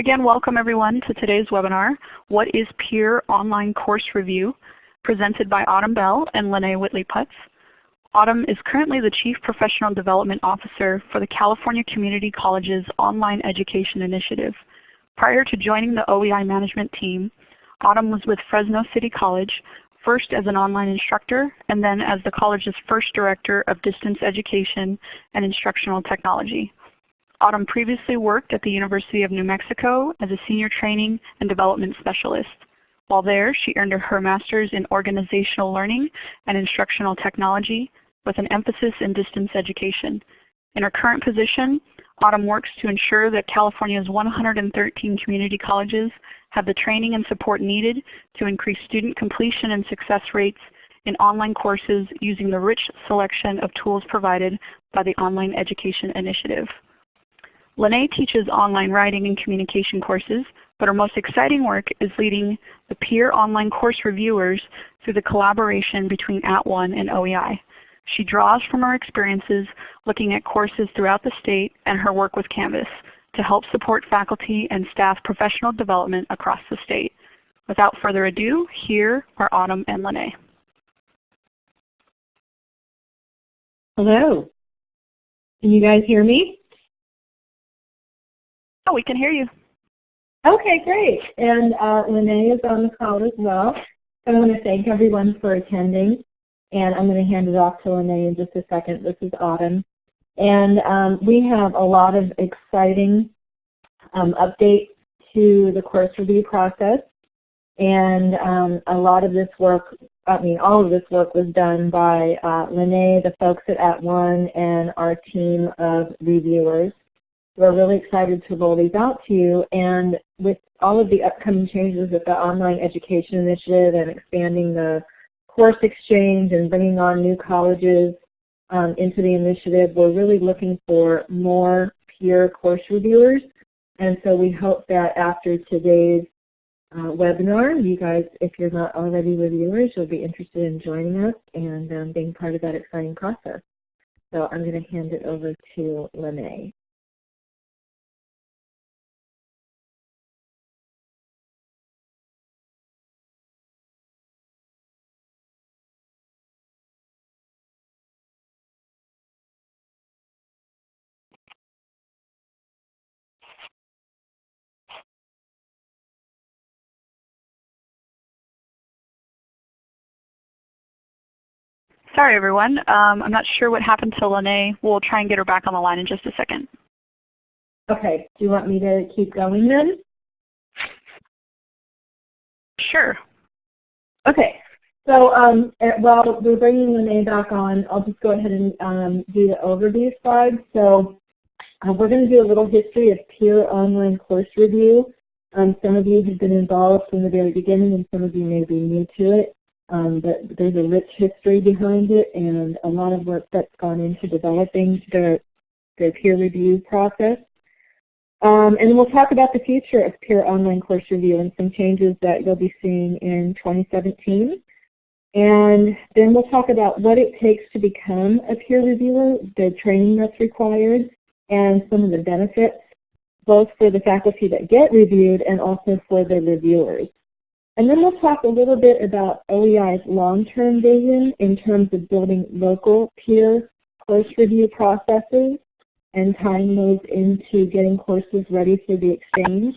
Again, welcome everyone to today's webinar, What is Peer Online Course Review? presented by Autumn Bell and Lene Whitley-Putz. Autumn is currently the Chief Professional Development Officer for the California Community College's Online Education Initiative. Prior to joining the OEI management team, Autumn was with Fresno City College, first as an online instructor and then as the college's first Director of Distance Education and Instructional Technology. Autumn previously worked at the University of New Mexico as a Senior Training and Development Specialist. While there, she earned her Master's in Organizational Learning and Instructional Technology with an emphasis in distance education. In her current position, Autumn works to ensure that California's 113 community colleges have the training and support needed to increase student completion and success rates in online courses using the rich selection of tools provided by the Online Education Initiative. Lene teaches online writing and communication courses, but her most exciting work is leading the peer online course reviewers through the collaboration between At @ONE and OEI. She draws from her experiences looking at courses throughout the state and her work with Canvas to help support faculty and staff professional development across the state. Without further ado, here are Autumn and Lene. Hello. Can you guys hear me? Oh, we can hear you. Okay, great. And uh, Lene is on the call as well. I want to thank everyone for attending. And I'm going to hand it off to Lene in just a second. This is Autumn. And um, we have a lot of exciting um, updates to the course review process. And um, a lot of this work, I mean all of this work was done by uh, Lene, the folks at at @ONE, and our team of reviewers. We're really excited to roll these out to you. And with all of the upcoming changes with the Online Education Initiative and expanding the course exchange and bringing on new colleges um, into the initiative, we're really looking for more peer course reviewers. And so we hope that after today's uh, webinar, you guys, if you're not already reviewers, you'll be interested in joining us and um, being part of that exciting process. So I'm going to hand it over to Lene. Sorry everyone. Um, I'm not sure what happened to Lene. We'll try and get her back on the line in just a second. Okay. Do you want me to keep going then? Sure. Okay. So um, eh, while we're bringing Lene back on, I'll just go ahead and um, do the overview slide. So uh, we're going to do a little history of peer online course review. Um, some of you have been involved from the very beginning and some of you may be new to it. Um, but there's a rich history behind it and a lot of work that's gone into developing the, the peer review process. Um, and we'll talk about the future of peer online course review and some changes that you'll be seeing in 2017. And then we'll talk about what it takes to become a peer reviewer, the training that's required, and some of the benefits, both for the faculty that get reviewed and also for the reviewers. And then we'll talk a little bit about OEI's long-term vision in terms of building local peer course review processes and tying those into getting courses ready for the exchange.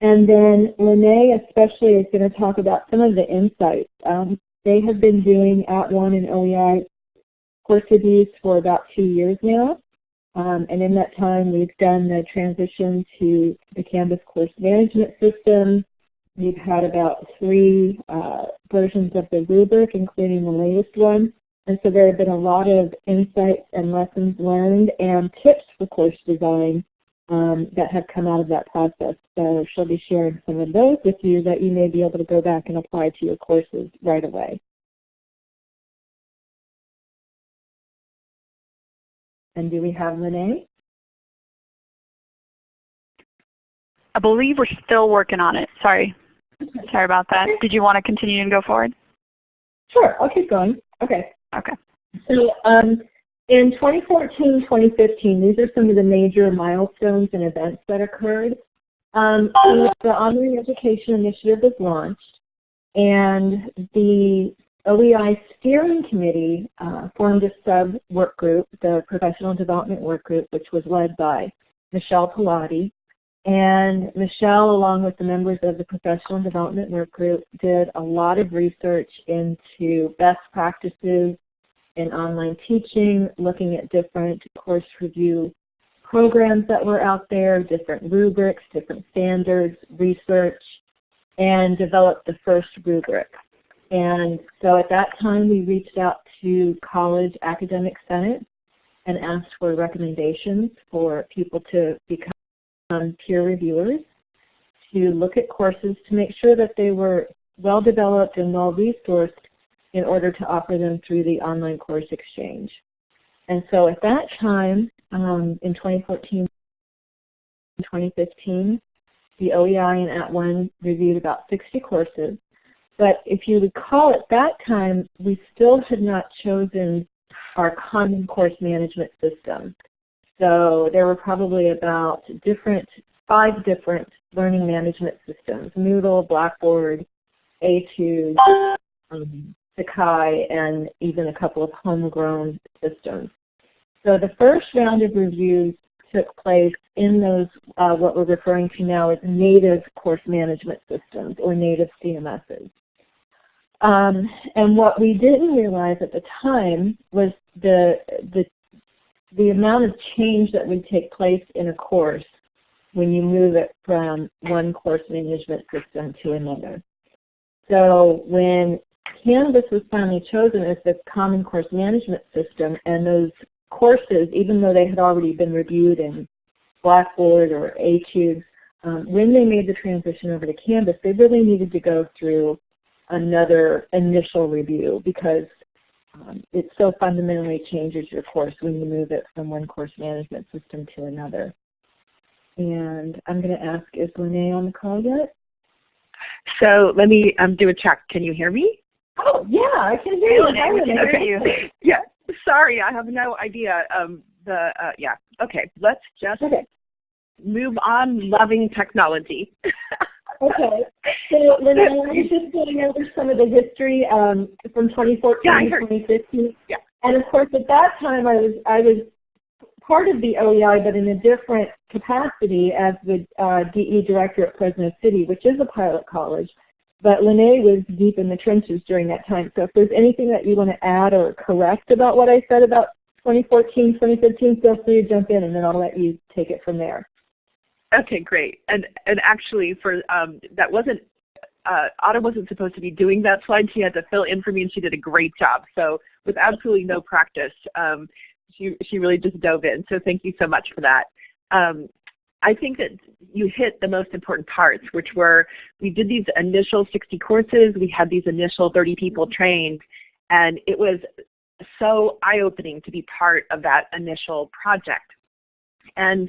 And then Lene especially is going to talk about some of the insights. Um, they have been doing At @ONE and OEI course reviews for about two years now. Um, and in that time, we've done the transition to the Canvas course management system, We've had about three uh, versions of the rubric, including the latest one. And so there have been a lot of insights and lessons learned and tips for course design um, that have come out of that process. So she'll be sharing some of those with you that you may be able to go back and apply to your courses right away. And do we have Lene? I believe we're still working on it. Sorry. Sorry about that. Did you want to continue and go forward? Sure, I'll keep going. Okay. Okay. So um, in 2014, 2015, these are some of the major milestones and events that occurred. Um, so the Online Education Initiative was launched, and the OEI Steering Committee uh, formed a sub-work group, the Professional Development Work Group, which was led by Michelle Pilati. And Michelle, along with the members of the Professional Development Work Group, did a lot of research into best practices in online teaching, looking at different course review programs that were out there, different rubrics, different standards, research, and developed the first rubric. And so at that time we reached out to college academic senate and asked for recommendations for people to become peer reviewers, to look at courses to make sure that they were well developed and well resourced in order to offer them through the online course exchange. And so at that time, um, in 2014 2015, the OEI and At @ONE reviewed about 60 courses. But if you recall at that time, we still had not chosen our common course management system. So there were probably about different, five different learning management systems, Moodle, Blackboard, Etude, um, Sakai, and even a couple of homegrown systems. So the first round of reviews took place in those, uh, what we're referring to now as native course management systems or native CMSs. Um, and what we didn't realize at the time was the, the, the amount of change that would take place in a course when you move it from one course management system to another. So when Canvas was finally chosen as the Common Course Management System and those courses, even though they had already been reviewed in Blackboard or Etude, um, when they made the transition over to Canvas, they really needed to go through another initial review because um, it so fundamentally changes your course when you move it from one course management system to another. And I'm going to ask, is Lene on the call yet? So let me um, do a check. Can you hear me? Oh, yeah, I can hear you. Hi, Lene. Okay. You. yeah, sorry, I have no idea. Um, the uh, Yeah, okay, let's just okay. move on loving technology. okay. So Lynn, I was just going over some of the history um, from 2014 yeah, to 2015. Yeah. And of course, at that time, I was I was part of the OEI, but in a different capacity as the uh, DE director at Fresno City, which is a pilot college. But Lene was deep in the trenches during that time. So if there's anything that you want to add or correct about what I said about 2014, 2015, feel free to jump in and then I'll let you take it from there. Okay, great. And and actually, for um, that wasn't uh, Autumn wasn't supposed to be doing that slide. She had to fill in for me, and she did a great job. So with absolutely no practice, um, she she really just dove in. So thank you so much for that. Um, I think that you hit the most important parts, which were we did these initial 60 courses, we had these initial 30 people trained, and it was so eye-opening to be part of that initial project. And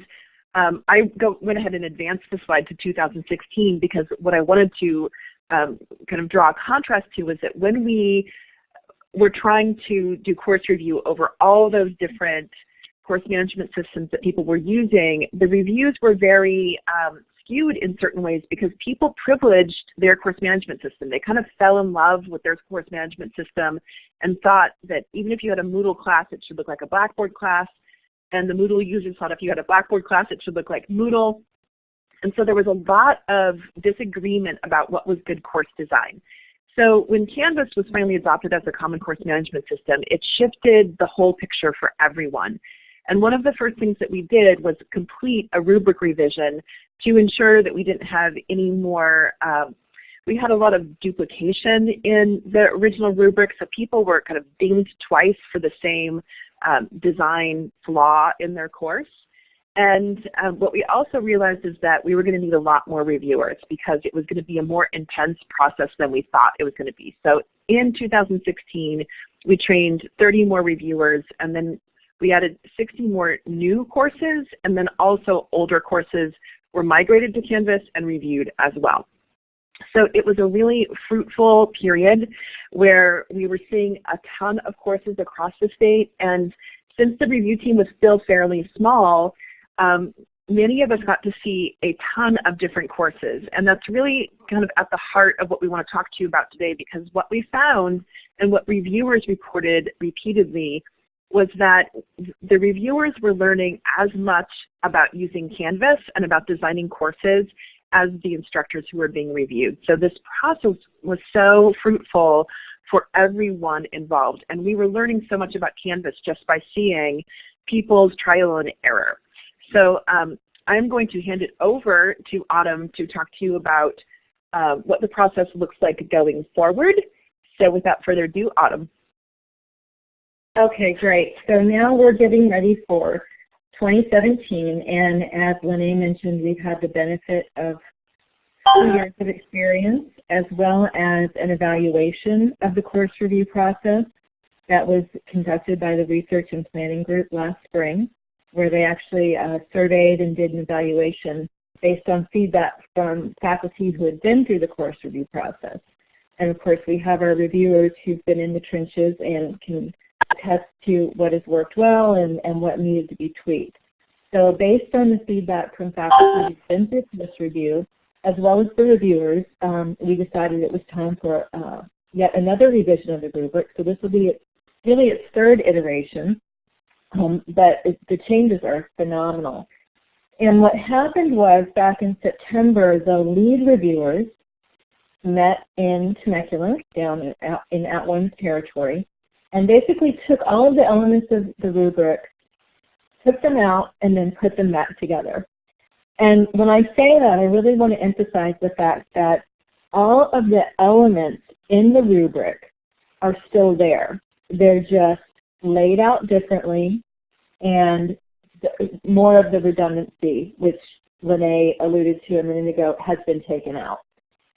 um, I go, went ahead and advanced the slide to 2016 because what I wanted to um, kind of draw a contrast to was that when we were trying to do course review over all those different course management systems that people were using, the reviews were very um, skewed in certain ways because people privileged their course management system. They kind of fell in love with their course management system and thought that even if you had a Moodle class, it should look like a Blackboard class and the Moodle users thought if you had a Blackboard class, it should look like Moodle. And so there was a lot of disagreement about what was good course design. So when Canvas was finally adopted as a common course management system, it shifted the whole picture for everyone. And one of the first things that we did was complete a rubric revision to ensure that we didn't have any more um, we had a lot of duplication in the original rubric, so people were kind of dinged twice for the same um, design flaw in their course. And um, what we also realized is that we were going to need a lot more reviewers because it was going to be a more intense process than we thought it was going to be. So in 2016, we trained 30 more reviewers and then we added 60 more new courses and then also older courses were migrated to Canvas and reviewed as well. So it was a really fruitful period where we were seeing a ton of courses across the state and since the review team was still fairly small, um, many of us got to see a ton of different courses. And that's really kind of at the heart of what we want to talk to you about today because what we found and what reviewers reported repeatedly was that the reviewers were learning as much about using Canvas and about designing courses as the instructors who were being reviewed. So this process was so fruitful for everyone involved. And we were learning so much about Canvas just by seeing people's trial and error. So um, I'm going to hand it over to Autumn to talk to you about uh, what the process looks like going forward. So without further ado, Autumn. Okay, great. So now we're getting ready for 2017, and as Lene mentioned, we've had the benefit of two years of experience as well as an evaluation of the course review process that was conducted by the Research and Planning Group last spring, where they actually uh, surveyed and did an evaluation based on feedback from faculty who had been through the course review process. And of course, we have our reviewers who've been in the trenches and can attest to what has worked well and, and what needed to be tweaked. So based on the feedback from faculty who've been through this review, as well as the reviewers, um, we decided it was time for uh, yet another revision of the rubric. So this will be really its third iteration, um, but it, the changes are phenomenal. And what happened was back in September, the lead reviewers met in Temecula down in, in At One's territory and basically took all of the elements of the rubric, took them out, and then put them back together. And when I say that, I really want to emphasize the fact that all of the elements in the rubric are still there. They're just laid out differently and more of the redundancy, which Lene alluded to a minute ago, has been taken out.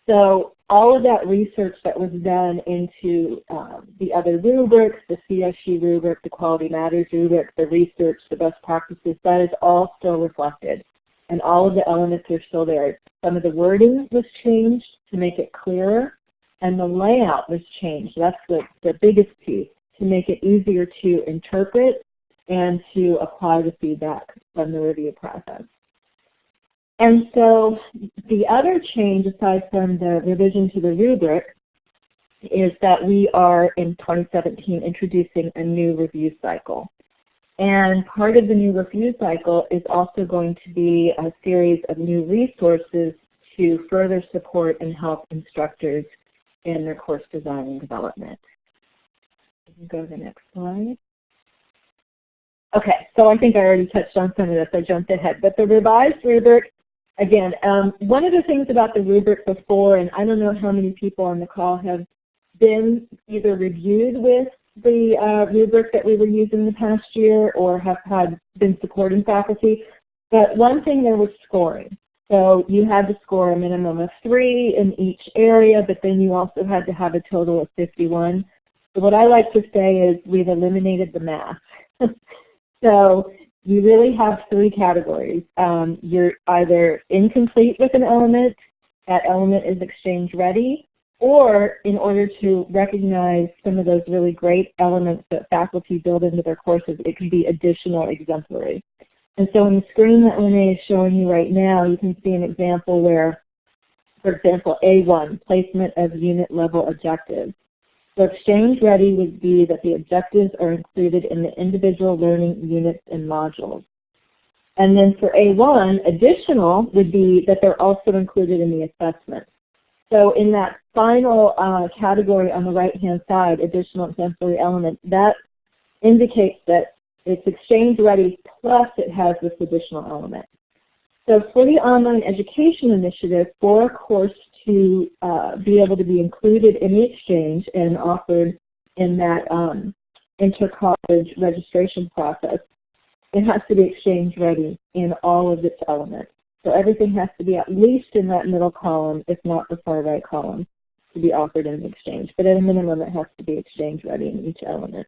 So all of that research that was done into um, the other rubrics, the CSG rubric, the Quality Matters rubric, the research, the best practices, that is all still reflected. And all of the elements are still there. Some of the wording was changed to make it clearer, and the layout was changed. That's the, the biggest piece, to make it easier to interpret and to apply the feedback from the review process. And so the other change, aside from the revision to the rubric, is that we are in 2017 introducing a new review cycle. And part of the new review cycle is also going to be a series of new resources to further support and help instructors in their course design and development. Go to the next slide. Okay, so I think I already touched on some of this. I jumped ahead. But the revised rubric, again, um, one of the things about the rubric before, and I don't know how many people on the call have been either reviewed with the uh, rubric that we were using the past year or have had been supporting faculty. But one thing there was scoring. So you had to score a minimum of three in each area, but then you also had to have a total of 51. So what I like to say is we've eliminated the math. so you really have three categories. Um, you're either incomplete with an element, that element is exchange ready, or in order to recognize some of those really great elements that faculty build into their courses, it can be additional exemplary. And so on the screen that Lene is showing you right now, you can see an example where, for example, A1, placement of unit level objectives. So exchange ready would be that the objectives are included in the individual learning units and modules. And then for A1, additional would be that they're also included in the assessment. So in that final uh, category on the right-hand side, additional exemplary element, that indicates that it's exchange ready plus it has this additional element. So for the online education initiative, for a course to uh, be able to be included in the exchange and offered in that um, inter-college registration process, it has to be exchange ready in all of its elements. So everything has to be at least in that middle column, if not the far right column, to be offered in the exchange. But at a minimum, it has to be exchange ready in each element.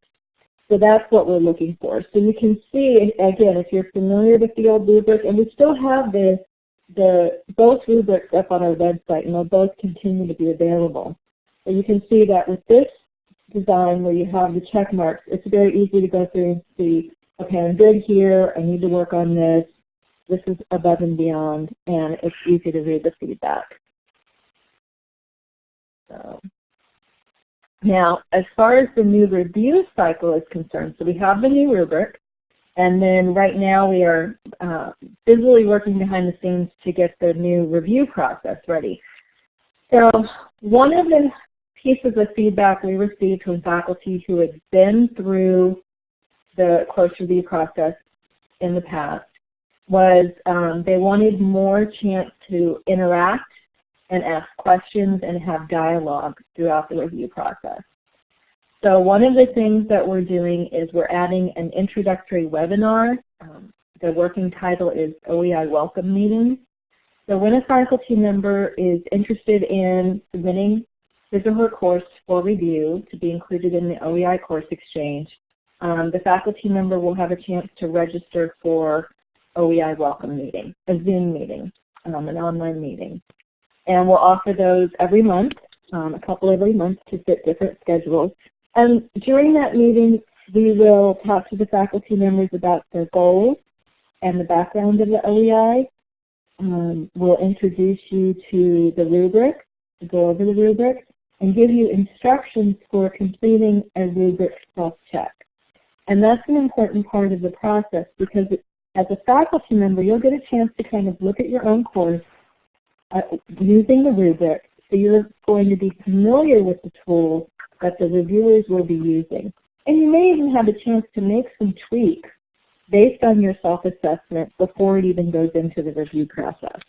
So that's what we're looking for. So you can see, again, if you're familiar with the old rubric, and we still have the, the both rubrics up on our website, and they'll both continue to be available. So you can see that with this design where you have the check marks, it's very easy to go through and see, okay, I'm good here, I need to work on this, this is above and beyond, and it's easy to read the feedback. So. Now, as far as the new review cycle is concerned, so we have the new rubric, and then right now we are uh, busily working behind the scenes to get the new review process ready. So one of the pieces of feedback we received from faculty who had been through the course review process in the past was um, they wanted more chance to interact and ask questions and have dialogue throughout the review process. So one of the things that we're doing is we're adding an introductory webinar. Um, the working title is OEI Welcome Meeting. So when a faculty member is interested in submitting his or her course for review to be included in the OEI Course Exchange, um, the faculty member will have a chance to register for OEI Welcome Meeting, a Zoom meeting, um, an online meeting. And we'll offer those every month, um, a couple every month to fit different schedules. And during that meeting, we will talk to the faculty members about their goals and the background of the OEI. Um, we'll introduce you to the rubric, go over the rubric, and give you instructions for completing a rubric self-check. And that's an important part of the process because as a faculty member, you'll get a chance to kind of look at your own course uh, using the rubric. So you're going to be familiar with the tools that the reviewers will be using. And you may even have a chance to make some tweaks based on your self-assessment before it even goes into the review process.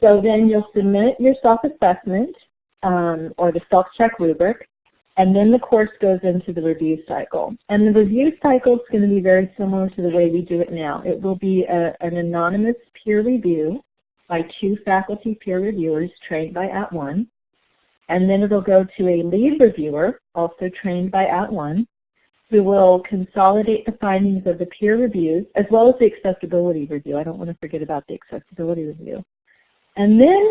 So then you'll submit your self-assessment um, or the self-check rubric, and then the course goes into the review cycle. And the review cycle is going to be very similar to the way we do it now. It will be a, an anonymous peer review by two faculty peer reviewers trained by At @ONE. And then it'll go to a lead reviewer, also trained by At @ONE, who will consolidate the findings of the peer reviews as well as the accessibility review. I don't want to forget about the accessibility review. And then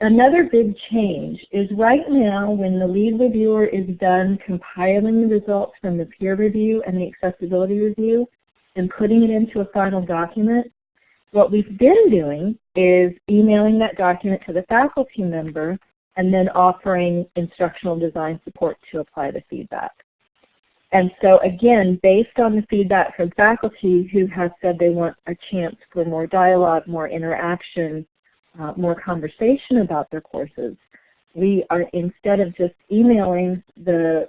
another big change is right now when the lead reviewer is done compiling the results from the peer review and the accessibility review and putting it into a final document, what we've been doing is emailing that document to the faculty member and then offering instructional design support to apply the feedback. And so again, based on the feedback from faculty who have said they want a chance for more dialogue, more interaction, uh, more conversation about their courses. We are, instead of just emailing the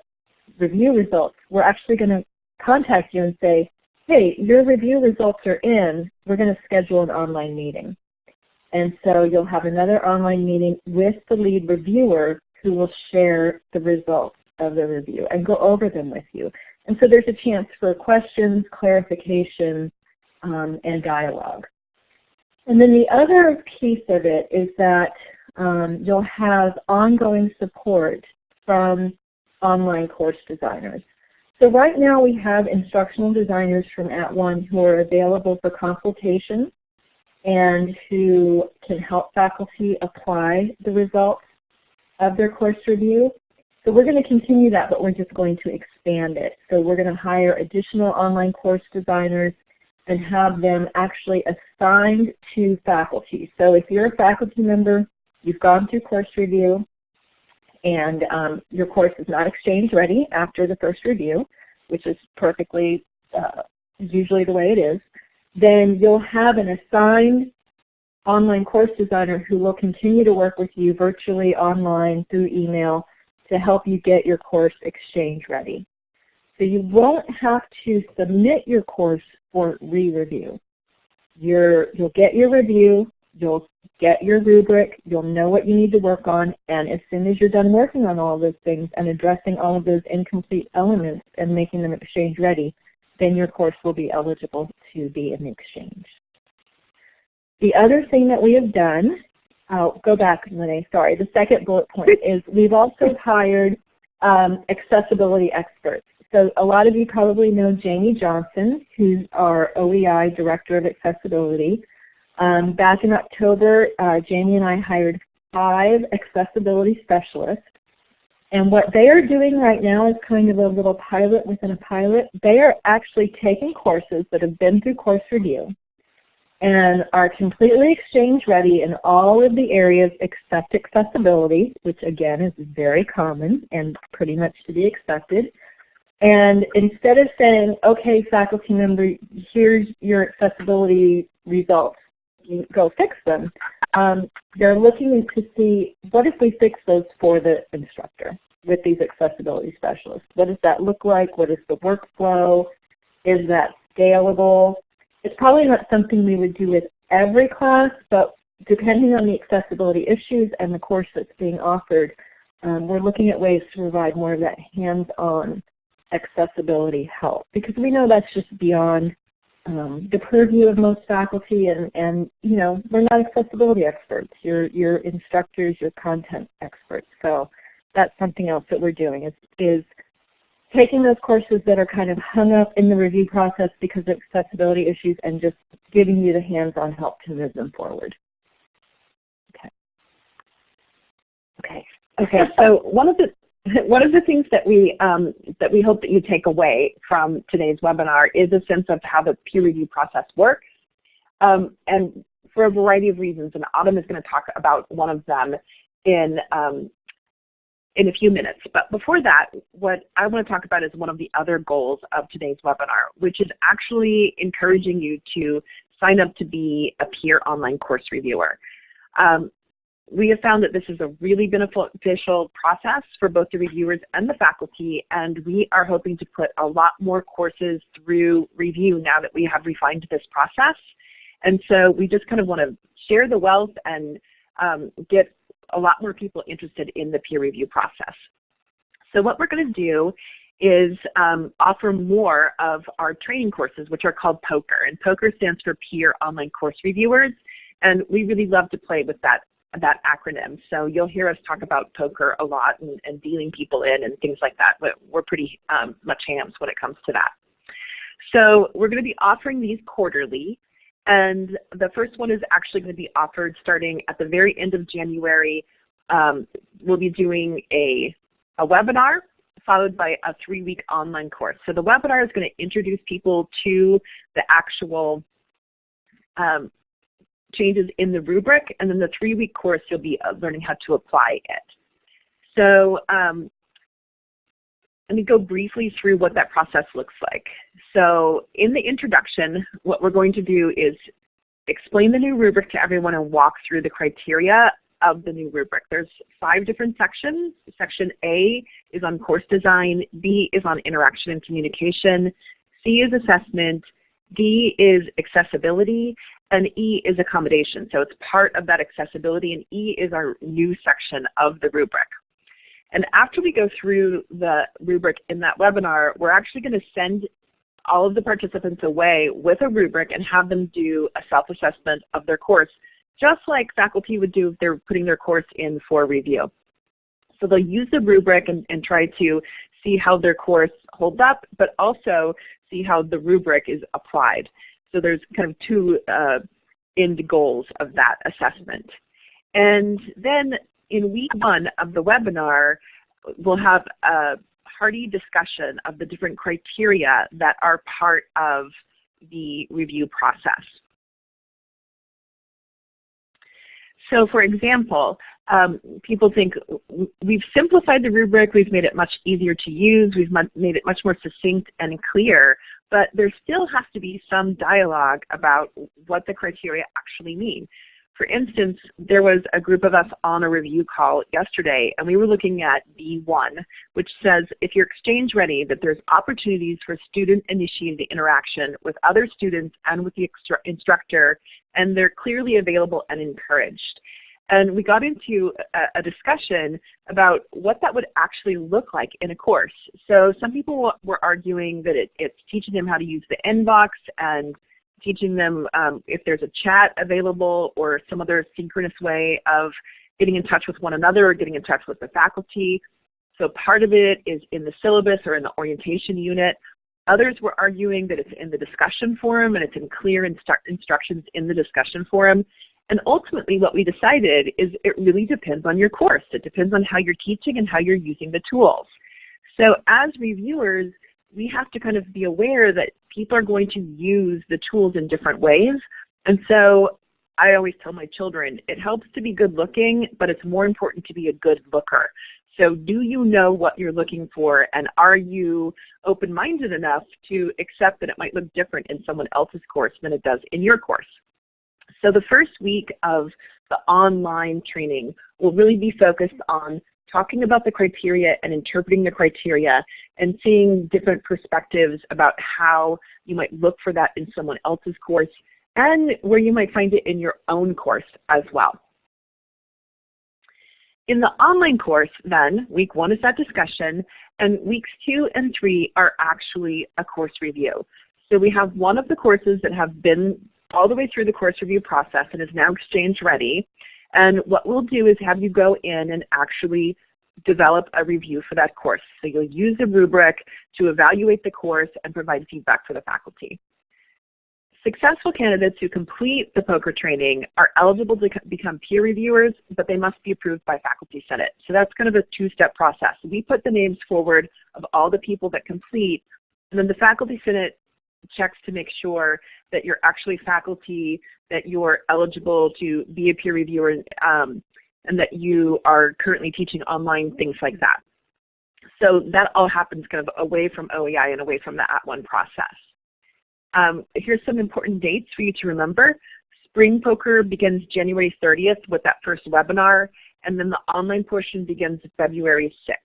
review results, we're actually going to contact you and say, hey, your review results are in, we're going to schedule an online meeting. And so you'll have another online meeting with the lead reviewer who will share the results of the review and go over them with you. And so there's a chance for questions, clarification, um, and dialogue. And then the other piece of it is that um, you'll have ongoing support from online course designers. So right now we have instructional designers from At @ONE who are available for consultation and who can help faculty apply the results of their course review. So we're going to continue that, but we're just going to expand it. So we're going to hire additional online course designers and have them actually assigned to faculty. So if you're a faculty member, you've gone through course review, and um, your course is not exchange ready after the first review, which is perfectly uh, usually the way it is, then you'll have an assigned online course designer who will continue to work with you virtually online through email to help you get your course exchange ready. So you won't have to submit your course for re-review. You'll get your review, you'll get your rubric, you'll know what you need to work on, and as soon as you're done working on all those things and addressing all of those incomplete elements and making them exchange ready, then your course will be eligible to be in the exchange. The other thing that we have done, I'll go back, Lene, sorry, the second bullet point is we've also hired um, accessibility experts. So a lot of you probably know Jamie Johnson, who's our OEI Director of Accessibility. Um, back in October, uh, Jamie and I hired five accessibility specialists. And what they are doing right now is kind of a little pilot within a pilot. They are actually taking courses that have been through course review. and are completely exchange ready in all of the areas except accessibility, which again is very common and pretty much to be expected. And instead of saying, okay, faculty member, here's your accessibility results, go fix them, um, they're looking to see what if we fix those for the instructor with these accessibility specialists. What does that look like? What is the workflow? Is that scalable? It's probably not something we would do with every class, but depending on the accessibility issues and the course that's being offered, um, we're looking at ways to provide more of that hands-on accessibility help because we know that's just beyond um, the purview of most faculty and, and you know we're not accessibility experts. You're, you're instructors, you're content experts. So that's something else that we're doing is, is taking those courses that are kind of hung up in the review process because of accessibility issues and just giving you the hands-on help to move them forward. Okay. Okay. Okay. So one of the one of the things that we um, that we hope that you take away from today's webinar is a sense of how the peer review process works, um, and for a variety of reasons. And Autumn is going to talk about one of them in um, in a few minutes. But before that, what I want to talk about is one of the other goals of today's webinar, which is actually encouraging you to sign up to be a peer online course reviewer. Um, we have found that this is a really beneficial process for both the reviewers and the faculty, and we are hoping to put a lot more courses through review now that we have refined this process. And so we just kind of want to share the wealth and um, get a lot more people interested in the peer review process. So what we're going to do is um, offer more of our training courses, which are called POKER. And POKER stands for Peer Online Course Reviewers. And we really love to play with that, that acronym. So you'll hear us talk about poker a lot and, and dealing people in and things like that. But we're pretty um, much hams when it comes to that. So we're going to be offering these quarterly. And the first one is actually going to be offered starting at the very end of January. Um, we'll be doing a, a webinar followed by a three-week online course. So the webinar is going to introduce people to the actual um, changes in the rubric, and then the three-week course you'll be uh, learning how to apply it. So um, let me go briefly through what that process looks like. So in the introduction, what we're going to do is explain the new rubric to everyone and walk through the criteria of the new rubric. There's five different sections. Section A is on course design, B is on interaction and communication, C is assessment, D is accessibility, and E is accommodation. So it's part of that accessibility, and E is our new section of the rubric. And after we go through the rubric in that webinar, we're actually going to send all of the participants away with a rubric and have them do a self-assessment of their course, just like faculty would do if they're putting their course in for review. So they'll use the rubric and, and try to see how their course holds up, but also see how the rubric is applied. So there's kind of two uh, end goals of that assessment. And then in week one of the webinar, we'll have a hearty discussion of the different criteria that are part of the review process. So for example, um, people think we've simplified the rubric, we've made it much easier to use, we've made it much more succinct and clear, but there still has to be some dialogue about what the criteria actually mean. For instance, there was a group of us on a review call yesterday, and we were looking at B1, which says if you're exchange ready, that there's opportunities for student-initiated interaction with other students and with the instructor, and they're clearly available and encouraged. And we got into a, a, discussion about what that would actually look like in a course. So some people were arguing that it, it's teaching them how to use the inbox and teaching them um, if there's a chat available or some other synchronous way of getting in touch with one another or getting in touch with the faculty. So part of it is in the syllabus or in the orientation unit. Others were arguing that it's in the discussion forum and it's in clear instru instructions in the discussion forum. And ultimately what we decided is it really depends on your course. It depends on how you're teaching and how you're using the tools. So as reviewers, we have to kind of be aware that people are going to use the tools in different ways. And so I always tell my children, it helps to be good looking, but it's more important to be a good looker. So do you know what you're looking for and are you open-minded enough to accept that it might look different in someone else's course than it does in your course? So the first week of the online training will really be focused on talking about the criteria and interpreting the criteria and seeing different perspectives about how you might look for that in someone else's course and where you might find it in your own course as well. In the online course then, week one is that discussion, and weeks two and three are actually a course review. So we have one of the courses that have been all the way through the course review process and is now exchange ready. And what we'll do is have you go in and actually develop a review for that course. So you'll use a rubric to evaluate the course and provide feedback for the faculty. Successful candidates who complete the poker training are eligible to become peer reviewers, but they must be approved by Faculty Senate. So that's kind of a two-step process. We put the names forward of all the people that complete, and then the Faculty Senate checks to make sure that you're actually faculty, that you're eligible to be a peer reviewer, um, and that you are currently teaching online, things like that. So that all happens kind of away from OEI and away from the At @ONE process. Um, here's some important dates for you to remember. Spring Poker begins January 30th with that first webinar, and then the online portion begins February 6th.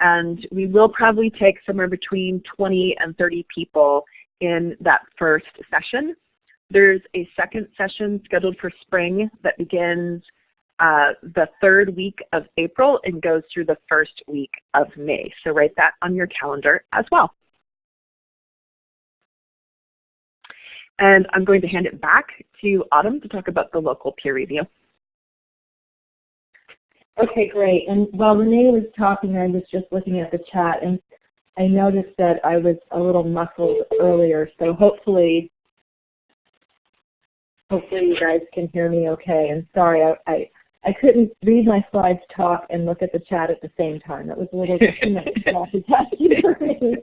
And we will probably take somewhere between 20 and 30 people in that first session. There's a second session scheduled for spring that begins uh, the third week of April and goes through the first week of May. So write that on your calendar as well. And I'm going to hand it back to Autumn to talk about the local peer review. Okay, great. And while Renee was talking, I was just looking at the chat, and I noticed that I was a little muffled earlier. So hopefully, hopefully you guys can hear me okay. And sorry, I, I I couldn't read my slides, talk, and look at the chat at the same time. That was a little too much for me.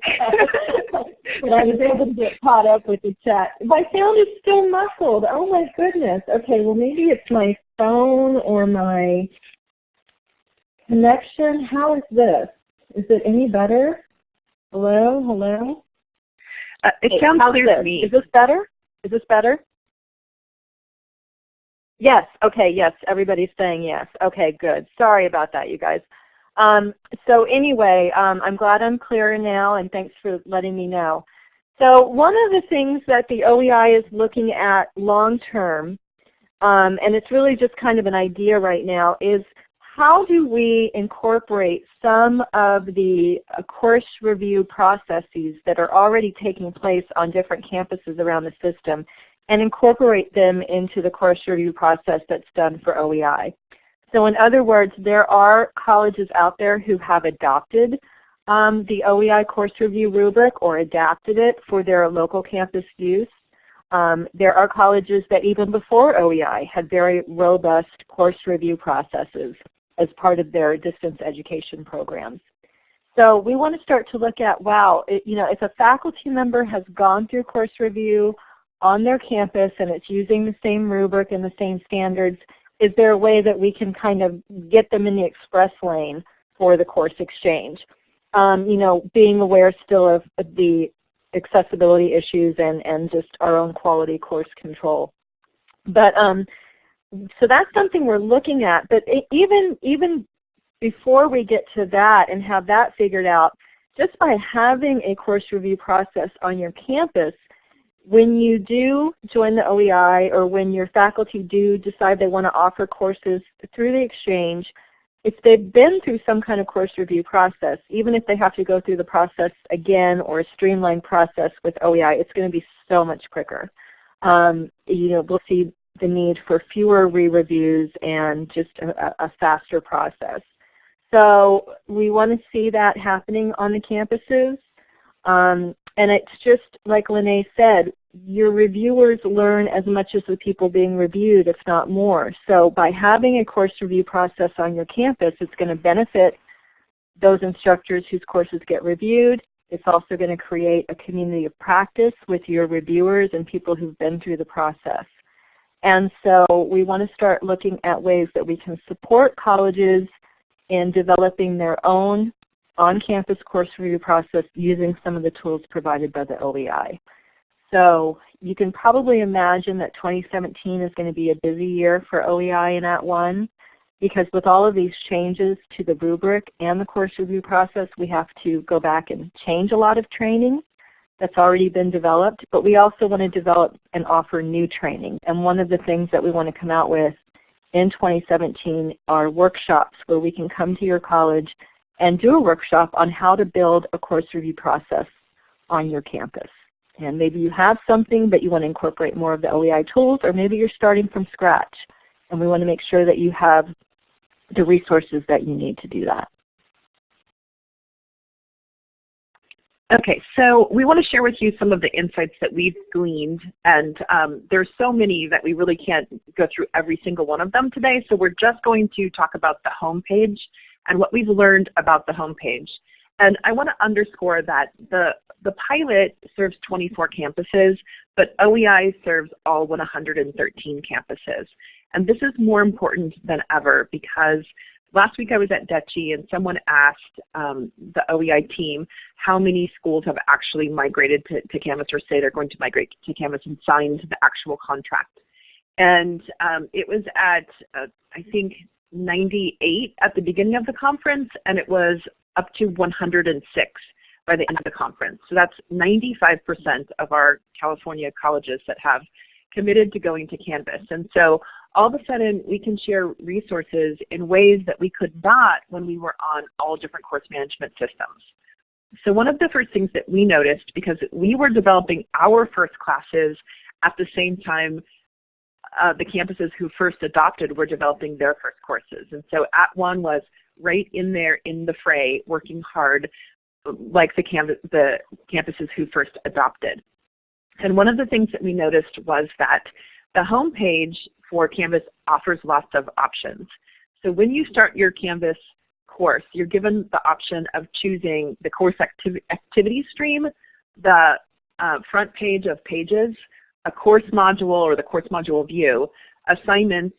but I was able to get caught up with the chat. My sound is still muffled. Oh my goodness. Okay, well maybe it's my phone or my connection. How is this? Is it any better? Hello? Hello? Uh, it hey, sounds clear to me. Is this better? Is this better? Yes, okay, yes, everybody's saying yes. Okay, good. Sorry about that, you guys. Um, so anyway, um, I'm glad I'm clear now, and thanks for letting me know. So one of the things that the OEI is looking at long term, um, and it's really just kind of an idea right now, is how do we incorporate some of the uh, course review processes that are already taking place on different campuses around the system and incorporate them into the course review process that's done for OEI. So in other words, there are colleges out there who have adopted um, the OEI course review rubric or adapted it for their local campus use. Um, there are colleges that even before OEI had very robust course review processes as part of their distance education programs. So we want to start to look at, wow, it, you know, if a faculty member has gone through course review on their campus and it's using the same rubric and the same standards, is there a way that we can kind of get them in the express lane for the course exchange? Um, you know, being aware still of the accessibility issues and, and just our own quality course control. But um, so that's something we're looking at. But it, even even before we get to that and have that figured out, just by having a course review process on your campus when you do join the OEI or when your faculty do decide they want to offer courses through the exchange, if they've been through some kind of course review process, even if they have to go through the process again or a streamlined process with OEI, it's going to be so much quicker. Um, you know, we'll see the need for fewer re-reviews and just a, a faster process. So we want to see that happening on the campuses. Um, and it's just like Lene said, your reviewers learn as much as the people being reviewed, if not more. So by having a course review process on your campus, it's going to benefit those instructors whose courses get reviewed. It's also going to create a community of practice with your reviewers and people who've been through the process. And so we want to start looking at ways that we can support colleges in developing their own on-campus course review process using some of the tools provided by the OEI. So you can probably imagine that 2017 is going to be a busy year for OEI and At One because with all of these changes to the rubric and the course review process, we have to go back and change a lot of training that's already been developed, but we also want to develop and offer new training. And one of the things that we want to come out with in 2017 are workshops where we can come to your college and do a workshop on how to build a course review process on your campus. And maybe you have something but you want to incorporate more of the OEI tools, or maybe you're starting from scratch. And we want to make sure that you have the resources that you need to do that. Okay, so we want to share with you some of the insights that we've gleaned, and um, there's so many that we really can't go through every single one of them today, so we're just going to talk about the home page and what we've learned about the home page. And I want to underscore that the, the pilot serves 24 campuses, but OEI serves all 113 campuses. And this is more important than ever because last week I was at DET/CHE and someone asked um, the OEI team how many schools have actually migrated to, to Canvas or say they're going to migrate to Canvas and signed the actual contract. And um, it was at, uh, I think, 98 at the beginning of the conference, and it was up to 106 by the end of the conference. So that's 95% of our California colleges that have committed to going to Canvas. And so all of a sudden we can share resources in ways that we could not when we were on all different course management systems. So one of the first things that we noticed, because we were developing our first classes at the same time uh, the campuses who first adopted were developing their first courses. And so At One was right in there in the fray, working hard like the, the campuses who first adopted. And one of the things that we noticed was that the home page for Canvas offers lots of options. So when you start your Canvas course, you're given the option of choosing the course activ activity stream, the uh, front page of pages, a course module or the course module view, assignments,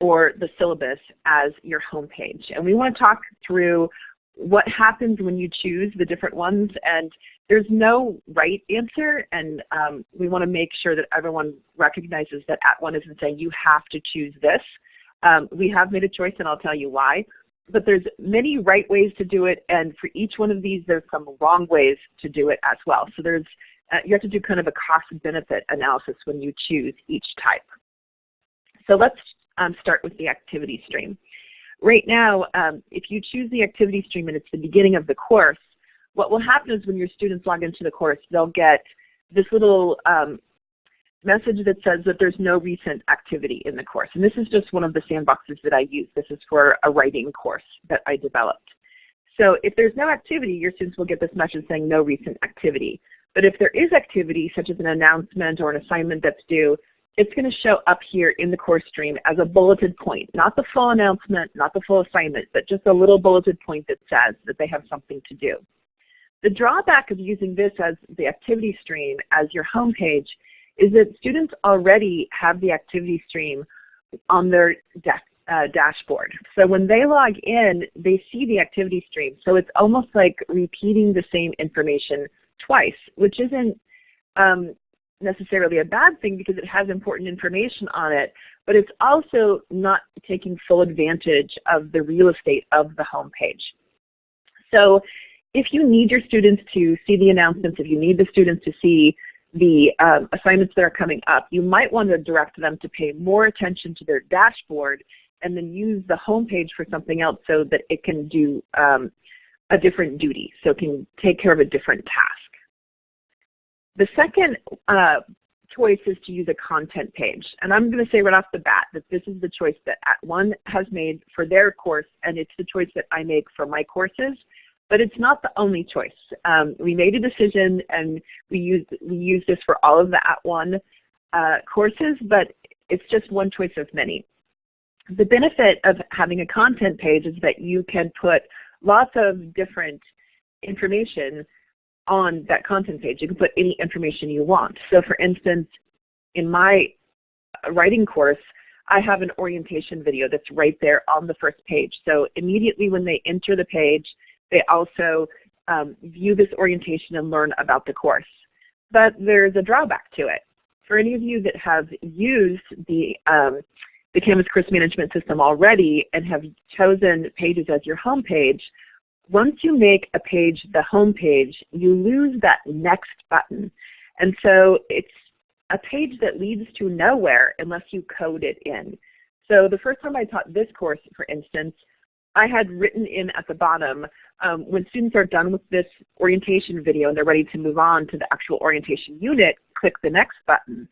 or the syllabus as your home page. And we want to talk through what happens when you choose the different ones and there's no right answer and um, we want to make sure that everyone recognizes that at one isn't saying you have to choose this. Um, we have made a choice and I'll tell you why. But there's many right ways to do it and for each one of these there's some wrong ways to do it as well. So there's uh, you have to do kind of a cost benefit analysis when you choose each type. So let's um, start with the activity stream. Right now, um, if you choose the activity stream and it's the beginning of the course, what will happen is when your students log into the course, they'll get this little um, message that says that there's no recent activity in the course. And this is just one of the sandboxes that I use. This is for a writing course that I developed. So if there's no activity, your students will get this message saying no recent activity. But if there is activity, such as an announcement or an assignment that's due, it's going to show up here in the course stream as a bulleted point, not the full announcement, not the full assignment, but just a little bulleted point that says that they have something to do. The drawback of using this as the activity stream as your home page is that students already have the activity stream on their uh, dashboard. So when they log in, they see the activity stream. So it's almost like repeating the same information twice, which isn't um, necessarily a bad thing because it has important information on it, but it's also not taking full advantage of the real estate of the home page. So if you need your students to see the announcements, if you need the students to see the um, assignments that are coming up, you might want to direct them to pay more attention to their dashboard and then use the home page for something else so that it can do um, a different duty, so it can take care of a different task. The second uh, choice is to use a content page. And I'm going to say right off the bat that this is the choice that At One has made for their course, and it's the choice that I make for my courses. But it's not the only choice. Um, we made a decision, and we use we use this for all of the At One uh, courses, but it's just one choice of many. The benefit of having a content page is that you can put lots of different information on that content page. You can put any information you want. So for instance, in my writing course, I have an orientation video that's right there on the first page. So immediately when they enter the page, they also um, view this orientation and learn about the course. But there's a drawback to it. For any of you that have used the, um, the Canvas Course Management System already and have chosen Pages as your home page, once you make a page the home page, you lose that next button. And so it's a page that leads to nowhere unless you code it in. So the first time I taught this course, for instance, I had written in at the bottom, um, when students are done with this orientation video and they're ready to move on to the actual orientation unit, click the next button.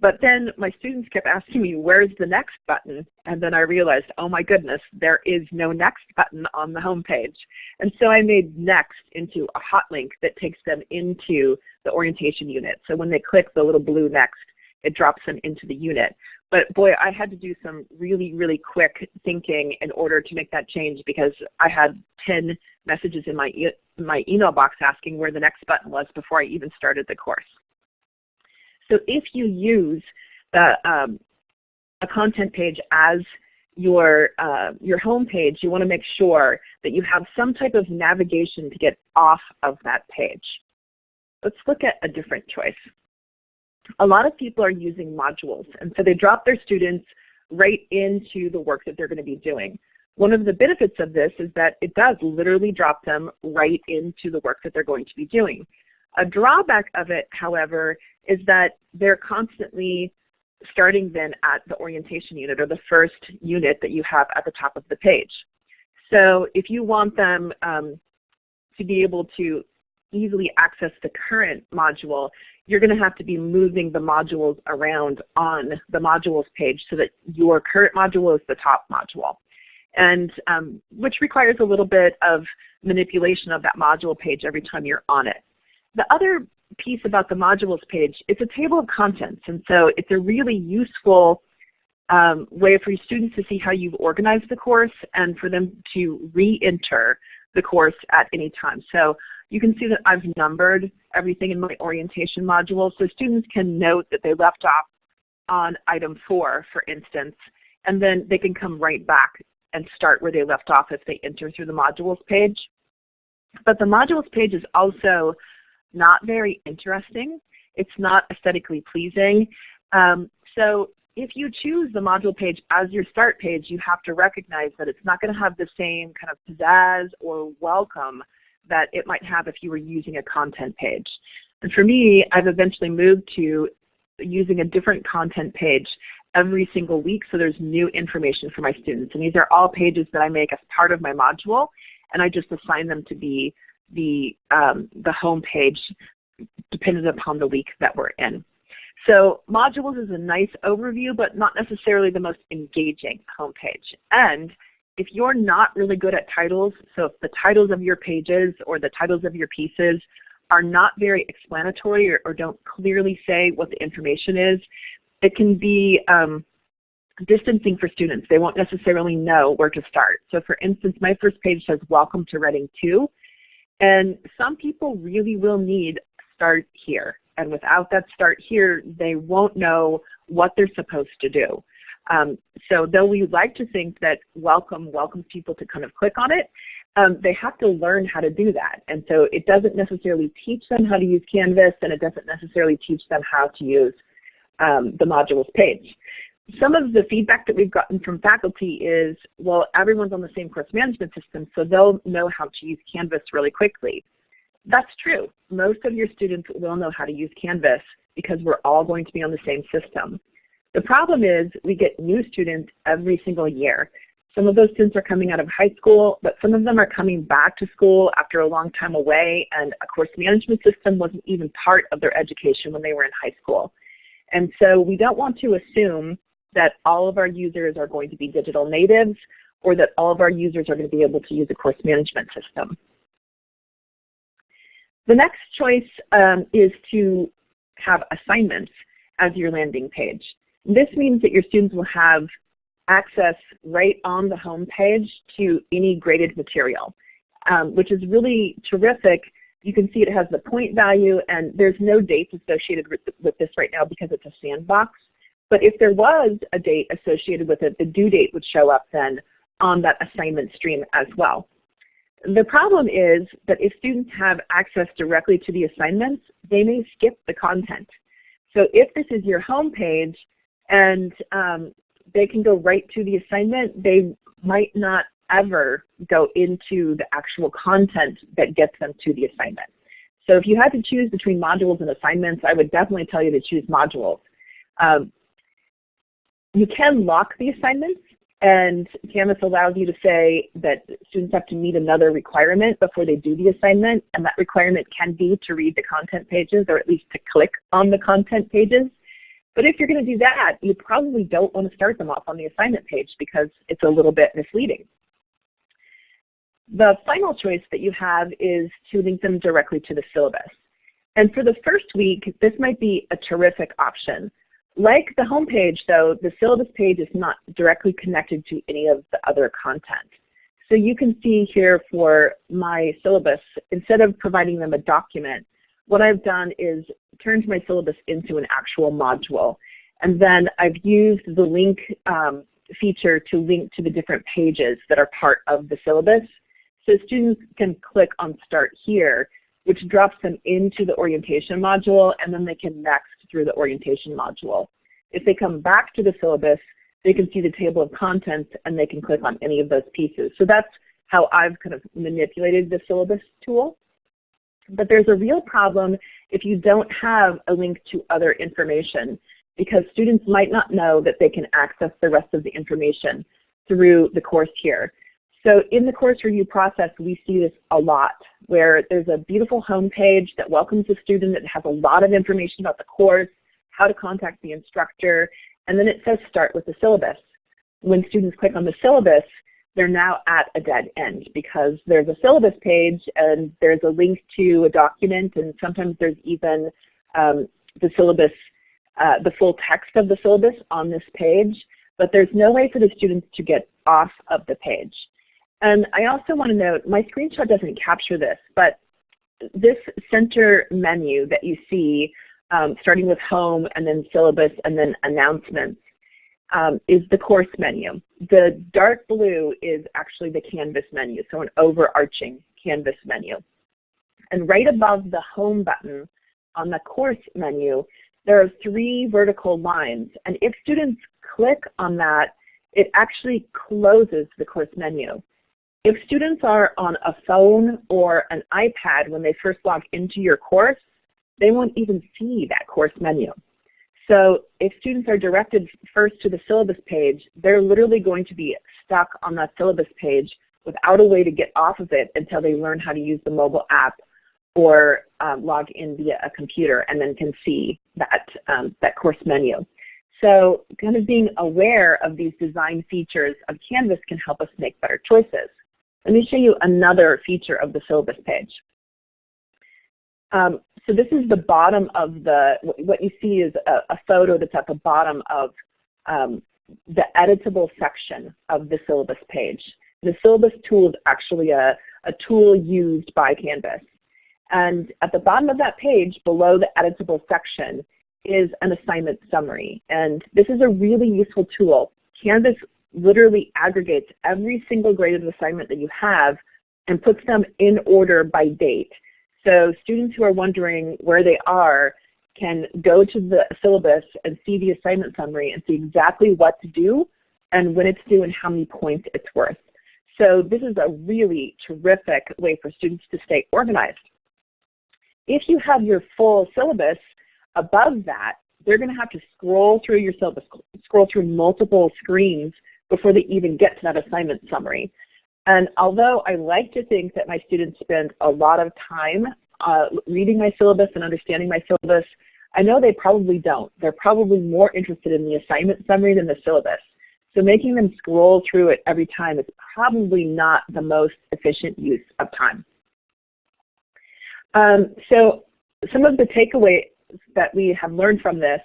But then my students kept asking me, where's the next button? And then I realized, oh my goodness, there is no next button on the home page. And so I made next into a hot link that takes them into the orientation unit. So when they click the little blue next, it drops them into the unit. But boy, I had to do some really, really quick thinking in order to make that change because I had 10 messages in my, e my email box asking where the next button was before I even started the course. So if you use the, um, a content page as your, uh, your home page, you want to make sure that you have some type of navigation to get off of that page. Let's look at a different choice. A lot of people are using modules, and so they drop their students right into the work that they're going to be doing. One of the benefits of this is that it does literally drop them right into the work that they're going to be doing. A drawback of it, however, is that they're constantly starting then at the orientation unit or the first unit that you have at the top of the page. So if you want them um, to be able to easily access the current module, you're going to have to be moving the modules around on the modules page so that your current module is the top module. And um, which requires a little bit of manipulation of that module page every time you're on it. The other piece about the modules page, it's a table of contents. And so it's a really useful um, way for your students to see how you've organized the course and for them to re-enter the course at any time. So you can see that I've numbered everything in my orientation module so students can note that they left off on item 4, for instance, and then they can come right back and start where they left off if they enter through the modules page. But the modules page is also not very interesting. It's not aesthetically pleasing. Um, so if you choose the module page as your start page, you have to recognize that it's not going to have the same kind of pizzazz or welcome that it might have if you were using a content page. And for me, I've eventually moved to using a different content page every single week so there's new information for my students. And these are all pages that I make as part of my module, and I just assign them to be the, um, the home page dependent upon the week that we're in. So modules is a nice overview, but not necessarily the most engaging homepage. And if you're not really good at titles, so if the titles of your pages or the titles of your pieces are not very explanatory or, or don't clearly say what the information is, it can be um, distancing for students. They won't necessarily know where to start. So for instance, my first page says, Welcome to Reading 2. And some people really will need start here. And without that start here, they won't know what they're supposed to do. Um, so though we like to think that welcome welcomes people to kind of click on it, um, they have to learn how to do that. And so it doesn't necessarily teach them how to use Canvas and it doesn't necessarily teach them how to use um, the modules page some of the feedback that we've gotten from faculty is, well, everyone's on the same course management system, so they'll know how to use Canvas really quickly. That's true. Most of your students will know how to use Canvas because we're all going to be on the same system. The problem is we get new students every single year. Some of those students are coming out of high school, but some of them are coming back to school after a long time away, and a course management system wasn't even part of their education when they were in high school. And so we don't want to assume that all of our users are going to be digital natives or that all of our users are going to be able to use a course management system. The next choice um, is to have assignments as your landing page. This means that your students will have access right on the home page to any graded material, um, which is really terrific. You can see it has the point value and there's no dates associated with, with this right now because it's a sandbox. But if there was a date associated with it, the due date would show up then on that assignment stream as well. The problem is that if students have access directly to the assignments, they may skip the content. So if this is your home page and um, they can go right to the assignment, they might not ever go into the actual content that gets them to the assignment. So if you had to choose between modules and assignments, I would definitely tell you to choose modules. Um, you can lock the assignments and Canvas allows you to say that students have to meet another requirement before they do the assignment, and that requirement can be to read the content pages or at least to click on the content pages. But if you're going to do that, you probably don't want to start them off on the assignment page because it's a little bit misleading. The final choice that you have is to link them directly to the syllabus. And for the first week, this might be a terrific option. Like the home page, though, the syllabus page is not directly connected to any of the other content. So you can see here for my syllabus, instead of providing them a document, what I've done is turned my syllabus into an actual module. And then I've used the link um, feature to link to the different pages that are part of the syllabus. So students can click on Start Here, which drops them into the orientation module, and then they can next through the orientation module. If they come back to the syllabus, they can see the table of contents and they can click on any of those pieces. So that's how I've kind of manipulated the syllabus tool. But there's a real problem if you don't have a link to other information because students might not know that they can access the rest of the information through the course here. So in the course review process, we see this a lot, where there's a beautiful home page that welcomes the student that has a lot of information about the course, how to contact the instructor, and then it says start with the syllabus. When students click on the syllabus, they're now at a dead end because there's a syllabus page and there's a link to a document and sometimes there's even um, the syllabus, uh, the full text of the syllabus on this page, but there's no way for the students to get off of the page. And I also want to note, my screenshot doesn't capture this, but this center menu that you see um, starting with home and then syllabus and then announcements, um, is the course menu. The dark blue is actually the Canvas menu, so an overarching Canvas menu. And right above the home button on the course menu, there are three vertical lines. And if students click on that, it actually closes the course menu. If students are on a phone or an iPad when they first log into your course, they won't even see that course menu. So if students are directed first to the syllabus page, they're literally going to be stuck on that syllabus page without a way to get off of it until they learn how to use the mobile app or um, log in via a computer and then can see that, um, that course menu. So kind of being aware of these design features of Canvas can help us make better choices. Let me show you another feature of the syllabus page. Um, so this is the bottom of the, what you see is a, a photo that's at the bottom of um, the editable section of the syllabus page. The syllabus tool is actually a, a tool used by Canvas. And at the bottom of that page, below the editable section, is an assignment summary. And this is a really useful tool. Canvas literally aggregates every single graded assignment that you have and puts them in order by date. So students who are wondering where they are can go to the syllabus and see the assignment summary and see exactly what to do and when it's due and how many points it's worth. So this is a really terrific way for students to stay organized. If you have your full syllabus above that, they're going to have to scroll through your syllabus, scroll through multiple screens before they even get to that assignment summary. And although I like to think that my students spend a lot of time uh, reading my syllabus and understanding my syllabus, I know they probably don't. They're probably more interested in the assignment summary than the syllabus. So making them scroll through it every time is probably not the most efficient use of time. Um, so some of the takeaways that we have learned from this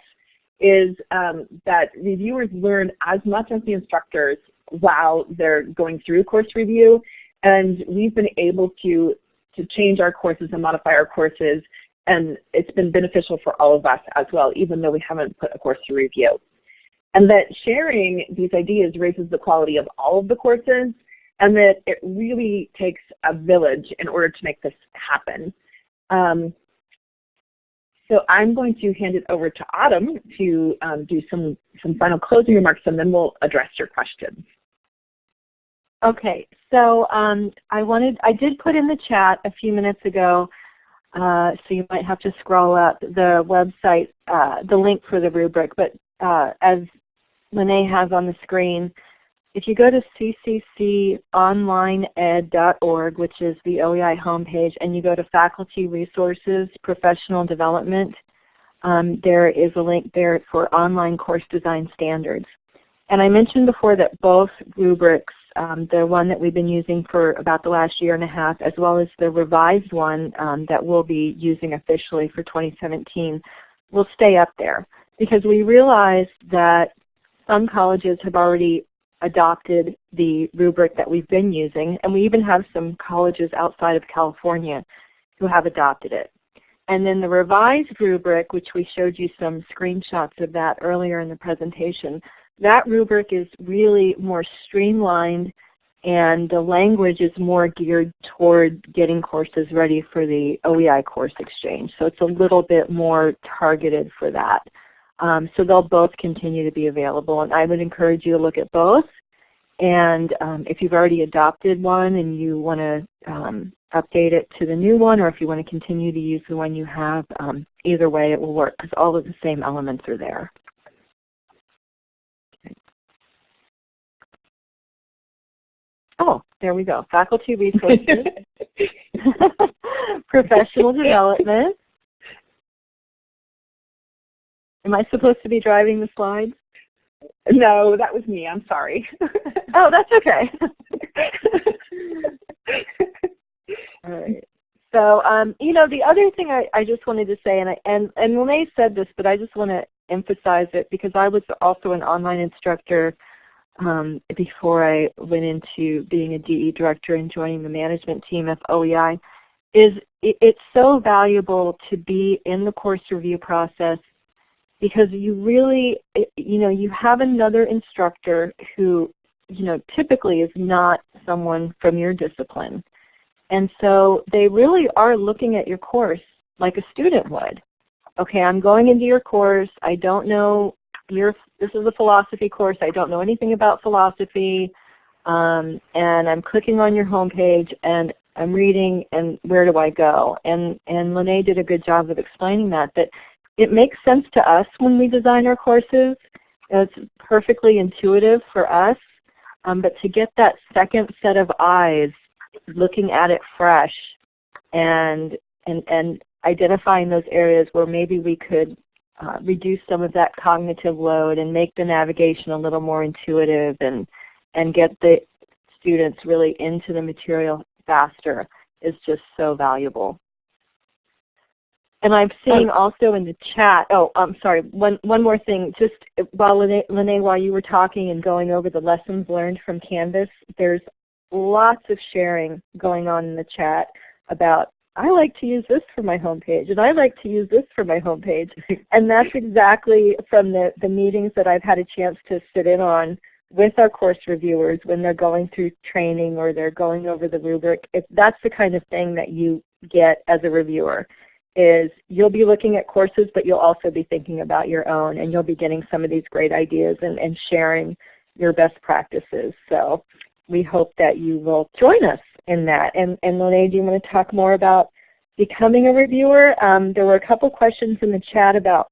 is um, that reviewers learn as much as the instructors while they're going through course review. And we've been able to, to change our courses and modify our courses and it's been beneficial for all of us as well, even though we haven't put a course to review. and that sharing these ideas raises the quality of all of the courses, and that it really takes a village in order to make this happen. Um, so I'm going to hand it over to Autumn to um, do some, some final closing remarks and then we'll address your questions. Okay, so um, I wanted, I did put in the chat a few minutes ago, uh, so you might have to scroll up the website, uh, the link for the rubric, but uh, as Lene has on the screen, if you go to ccconlineed.org, which is the OEI homepage, and you go to Faculty Resources, Professional Development, um, there is a link there for online course design standards. And I mentioned before that both rubrics, um, the one that we've been using for about the last year and a half, as well as the revised one um, that we'll be using officially for 2017, will stay up there. Because we realized that some colleges have already adopted the rubric that we've been using, and we even have some colleges outside of California who have adopted it. And then the revised rubric, which we showed you some screenshots of that earlier in the presentation, that rubric is really more streamlined and the language is more geared toward getting courses ready for the OEI course exchange. So it's a little bit more targeted for that. Um, so they'll both continue to be available and I would encourage you to look at both. And um, if you've already adopted one and you want to um, update it to the new one or if you want to continue to use the one you have, um, either way it will work because all of the same elements are there. Oh, there we go. Faculty resources, professional development, Am I supposed to be driving the slides? No, that was me. I'm sorry. oh, that's okay. All right. So, um, you know, the other thing I, I just wanted to say, and I, and and Lene said this, but I just want to emphasize it because I was also an online instructor um, before I went into being a DE director and joining the management team of OEI. Is it, it's so valuable to be in the course review process because you really, you know, you have another instructor who, you know, typically is not someone from your discipline. And so they really are looking at your course like a student would. Okay, I'm going into your course. I don't know your, this is a philosophy course. I don't know anything about philosophy. Um, and I'm clicking on your homepage and I'm reading and where do I go? And, and Lene did a good job of explaining that, that it makes sense to us when we design our courses. It's perfectly intuitive for us. Um, but to get that second set of eyes looking at it fresh and, and, and identifying those areas where maybe we could uh, reduce some of that cognitive load and make the navigation a little more intuitive and, and get the students really into the material faster is just so valuable. And I'm seeing oh. also in the chat, oh, I'm sorry, one, one more thing. Just while Lene, Lene, while you were talking and going over the lessons learned from Canvas, there's lots of sharing going on in the chat about I like to use this for my homepage, and I like to use this for my homepage. and that's exactly from the, the meetings that I've had a chance to sit in on with our course reviewers when they're going through training or they're going over the rubric. If that's the kind of thing that you get as a reviewer is you'll be looking at courses, but you'll also be thinking about your own, and you'll be getting some of these great ideas and, and sharing your best practices. So we hope that you will join us in that. And, and Lene, do you want to talk more about becoming a reviewer? Um, there were a couple questions in the chat about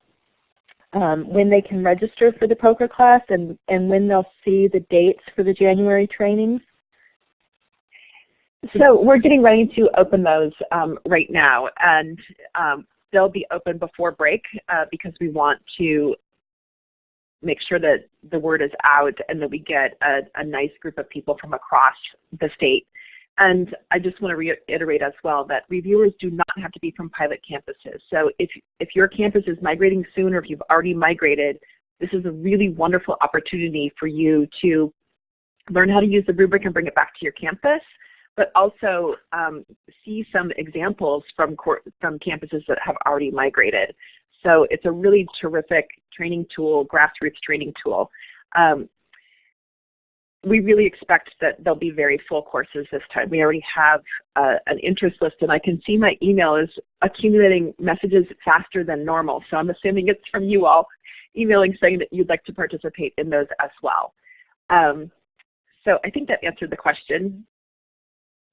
um, when they can register for the POCR class and, and when they'll see the dates for the January trainings. So we're getting ready to open those um, right now, and um, they'll be open before break uh, because we want to make sure that the word is out and that we get a, a, nice group of people from across the state. And I just want to reiterate as well that reviewers do not have to be from pilot campuses. So if, if your campus is migrating soon or if you've already migrated, this is a really wonderful opportunity for you to learn how to use the rubric and bring it back to your campus but also um, see some examples from, from campuses that have already migrated. So it's a really terrific training tool, grassroots training tool. Um, we really expect that there'll be very full courses this time. We already have uh, an interest list and I can see my email is accumulating messages faster than normal. So I'm assuming it's from you all emailing saying that you'd like to participate in those as well. Um, so I think that answered the question.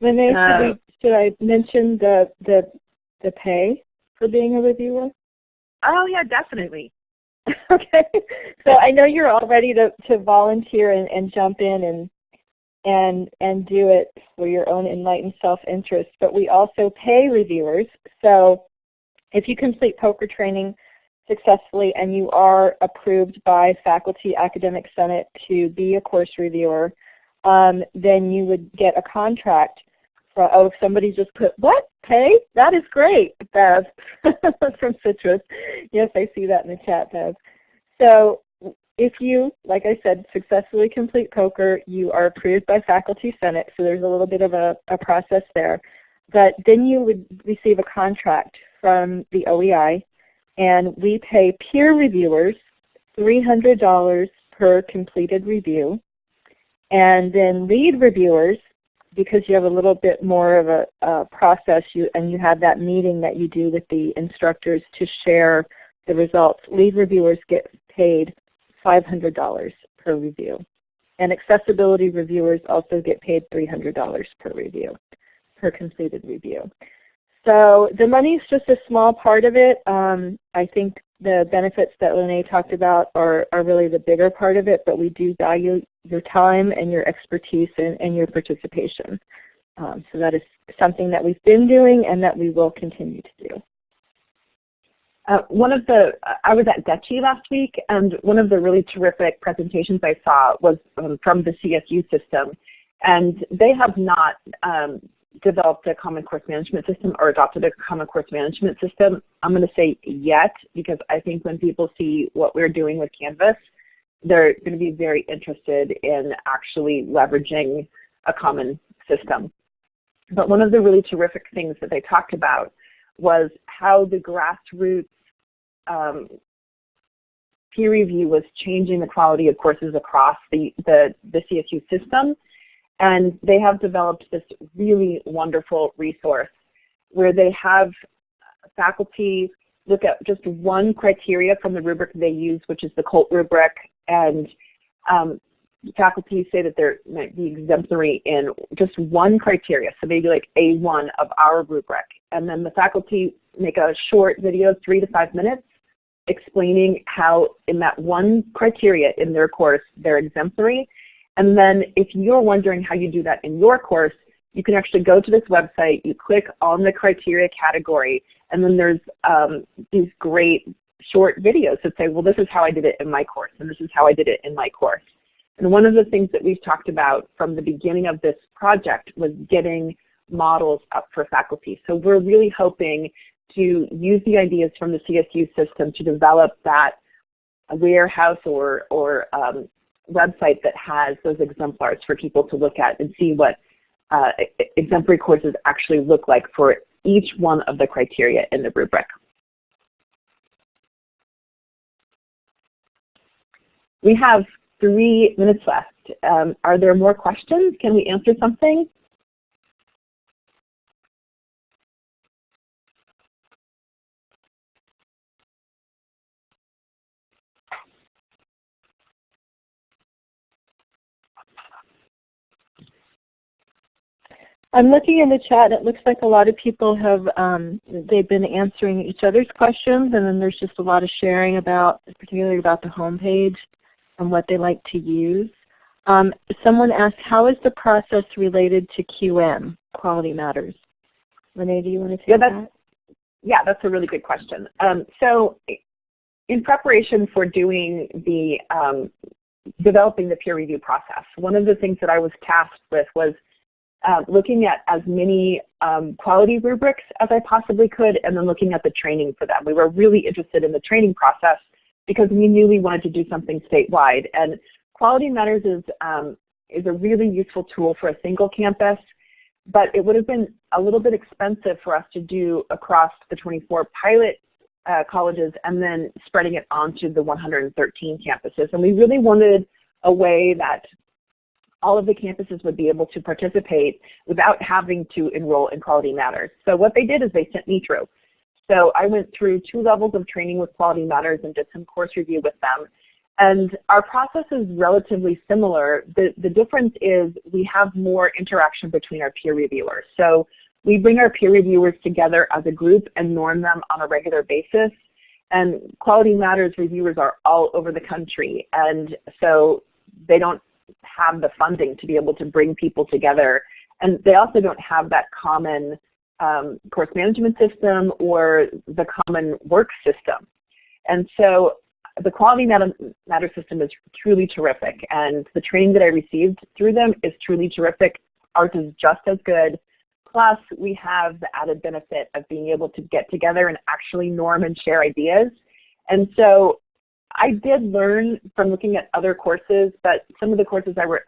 Renee, uh, should, we, should I mention the, the, the pay for being a reviewer? Oh yeah, definitely. okay. So I know you're all ready to, to volunteer and, and jump in and and and do it for your own enlightened self-interest. But we also pay reviewers. So if you complete POCR training successfully and you are approved by Faculty Academic Senate to be a course reviewer, um, then you would get a contract for, oh, somebody just put, what, pay? That is great, Bev, from Citrus. Yes, I see that in the chat, Bev. So if you, like I said, successfully complete POCR, you are approved by Faculty Senate, so there's a little bit of a, a process there. But then you would receive a contract from the OEI, and we pay peer reviewers $300 per completed review. And then lead reviewers, because you have a little bit more of a, a process you, and you have that meeting that you do with the instructors to share the results, lead reviewers get paid $500 per review. And accessibility reviewers also get paid $300 per review, per completed review. So the money is just a small part of it. Um, I think the benefits that Lene talked about are, are really the bigger part of it, but we do value your time and your expertise and, and your participation. Um, so that is something that we've been doing and that we will continue to do. Uh, one of the, I was at DET/CHE last week, and one of the really terrific presentations I saw was um, from the CSU system. And they have not um, developed a common course management system or adopted a common course management system. I'm going to say yet, because I think when people see what we're doing with Canvas, they're going to be very interested in actually leveraging a common system. But one of the really terrific things that they talked about was how the grassroots um, peer review was changing the quality of courses across the, the, the CSU system. And they have developed this really wonderful resource where they have faculty look at just one criteria from the rubric they use, which is the QOLT rubric, and um, faculty say that they might be exemplary in just one criteria, so maybe like A1 of our rubric. And then the faculty make a short video, three to five minutes, explaining how in that one criteria in their course they're exemplary. And then if you're wondering how you do that in your course, you can actually go to this website, you click on the criteria category, and then there's um, these great short videos that say, well, this is how I did it in my course, and this is how I did it in my course. And one of the things that we've talked about from the beginning of this project was getting models up for faculty. So we're really hoping to use the ideas from the CSU system to develop that warehouse or, or um, website that has those exemplars for people to look at and see what uh, exemplary courses actually look like for each one of the criteria in the rubric. We have three minutes left. Um, are there more questions? Can we answer something? I'm looking in the chat. It looks like a lot of people have um, they've been answering each other's questions, and then there's just a lot of sharing about, particularly about the homepage and what they like to use. Um, someone asked, how is the process related to QM, Quality Matters? Renee, do you want to take yeah, that's, that? Yeah, that's a really good question. Um, so in preparation for doing the um, developing the peer review process, one of the things that I was tasked with was uh, looking at as many um, quality rubrics as I possibly could and then looking at the training for them. We were really interested in the training process because we knew we wanted to do something statewide. And Quality Matters is, um, is a really useful tool for a single campus, but it would have been a little bit expensive for us to do across the 24 pilot uh, colleges and then spreading it onto the 113 campuses. And we really wanted a way that all of the campuses would be able to participate without having to enroll in Quality Matters. So what they did is they sent me through. So I went through two levels of training with Quality Matters and did some course review with them. And our process is relatively similar. The, the difference is we have more interaction between our peer reviewers. So we bring our peer reviewers together as a group and norm them on a regular basis. And Quality Matters reviewers are all over the country. And so they don't have the funding to be able to bring people together. And they also don't have that common um, course management system or the common work system. And so the Quality Matter system is truly terrific, and the training that I received through them is truly terrific. Ours is just as good. Plus, we have the added benefit of being able to get together and actually norm and share ideas. And so I did learn from looking at other courses, but some of the courses I were,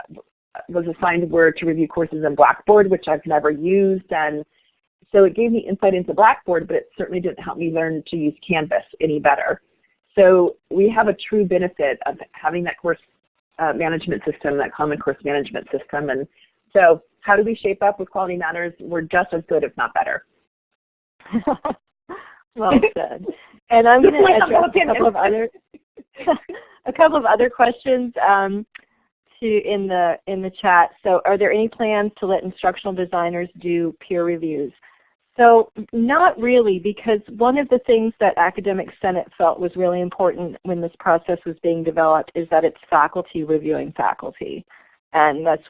was assigned were to review courses in Blackboard, which I've never used. And so it gave me insight into Blackboard, but it certainly didn't help me learn to use Canvas any better. So we have a true benefit of having that course uh, management system, that common course management system. And so how do we shape up with Quality Matters? We're just as good, if not better. well said. And I'm going to address a couple of other a couple of other questions um, to in the in the chat. So, are there any plans to let instructional designers do peer reviews? So not really, because one of the things that Academic Senate felt was really important when this process was being developed is that it's faculty reviewing faculty. And that's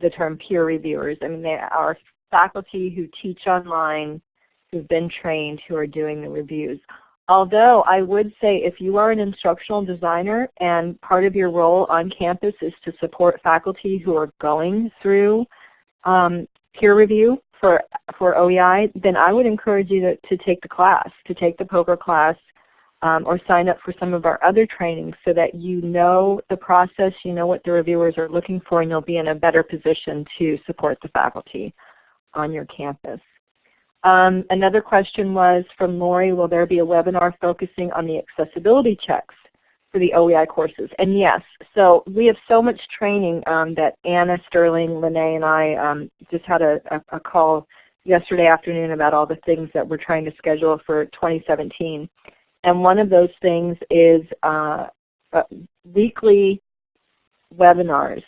the term peer reviewers. I mean, they are faculty who teach online, who've been trained, who are doing the reviews. Although I would say if you are an instructional designer and part of your role on campus is to support faculty who are going through um, peer review, for, for OEI, then I would encourage you to, to take the class, to take the POCR class um, or sign up for some of our other trainings so that you know the process, you know what the reviewers are looking for, and you'll be in a better position to support the faculty on your campus. Um, another question was from Lori, will there be a webinar focusing on the accessibility checks for the OEI courses. And yes, so we have so much training um, that Anna Sterling, Lene, and I um, just had a, a, a, call yesterday afternoon about all the things that we're trying to schedule for 2017. And one of those things is uh, uh, weekly webinars.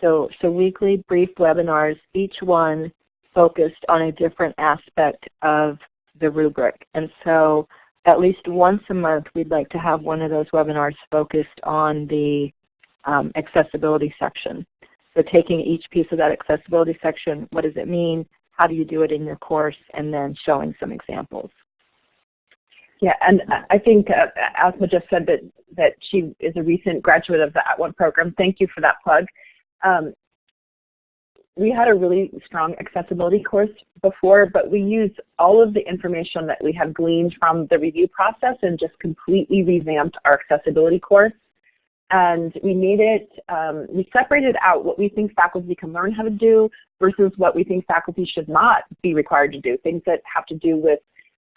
So, so weekly brief webinars, each one focused on a different aspect of the rubric. And so at least once a month we'd like to have one of those webinars focused on the um, accessibility section. So taking each piece of that accessibility section, what does it mean, how do you do it in your course, and then showing some examples. Yeah, and I think uh, Asma just said that, that she is a recent graduate of the At @ONE program. Thank you for that plug. Um, we had a really strong accessibility course before, but we used all of the information that we have gleaned from the review process and just completely revamped our accessibility course. And we made it, um, we separated out what we think faculty can learn how to do versus what we think faculty should not be required to do, things that have to do with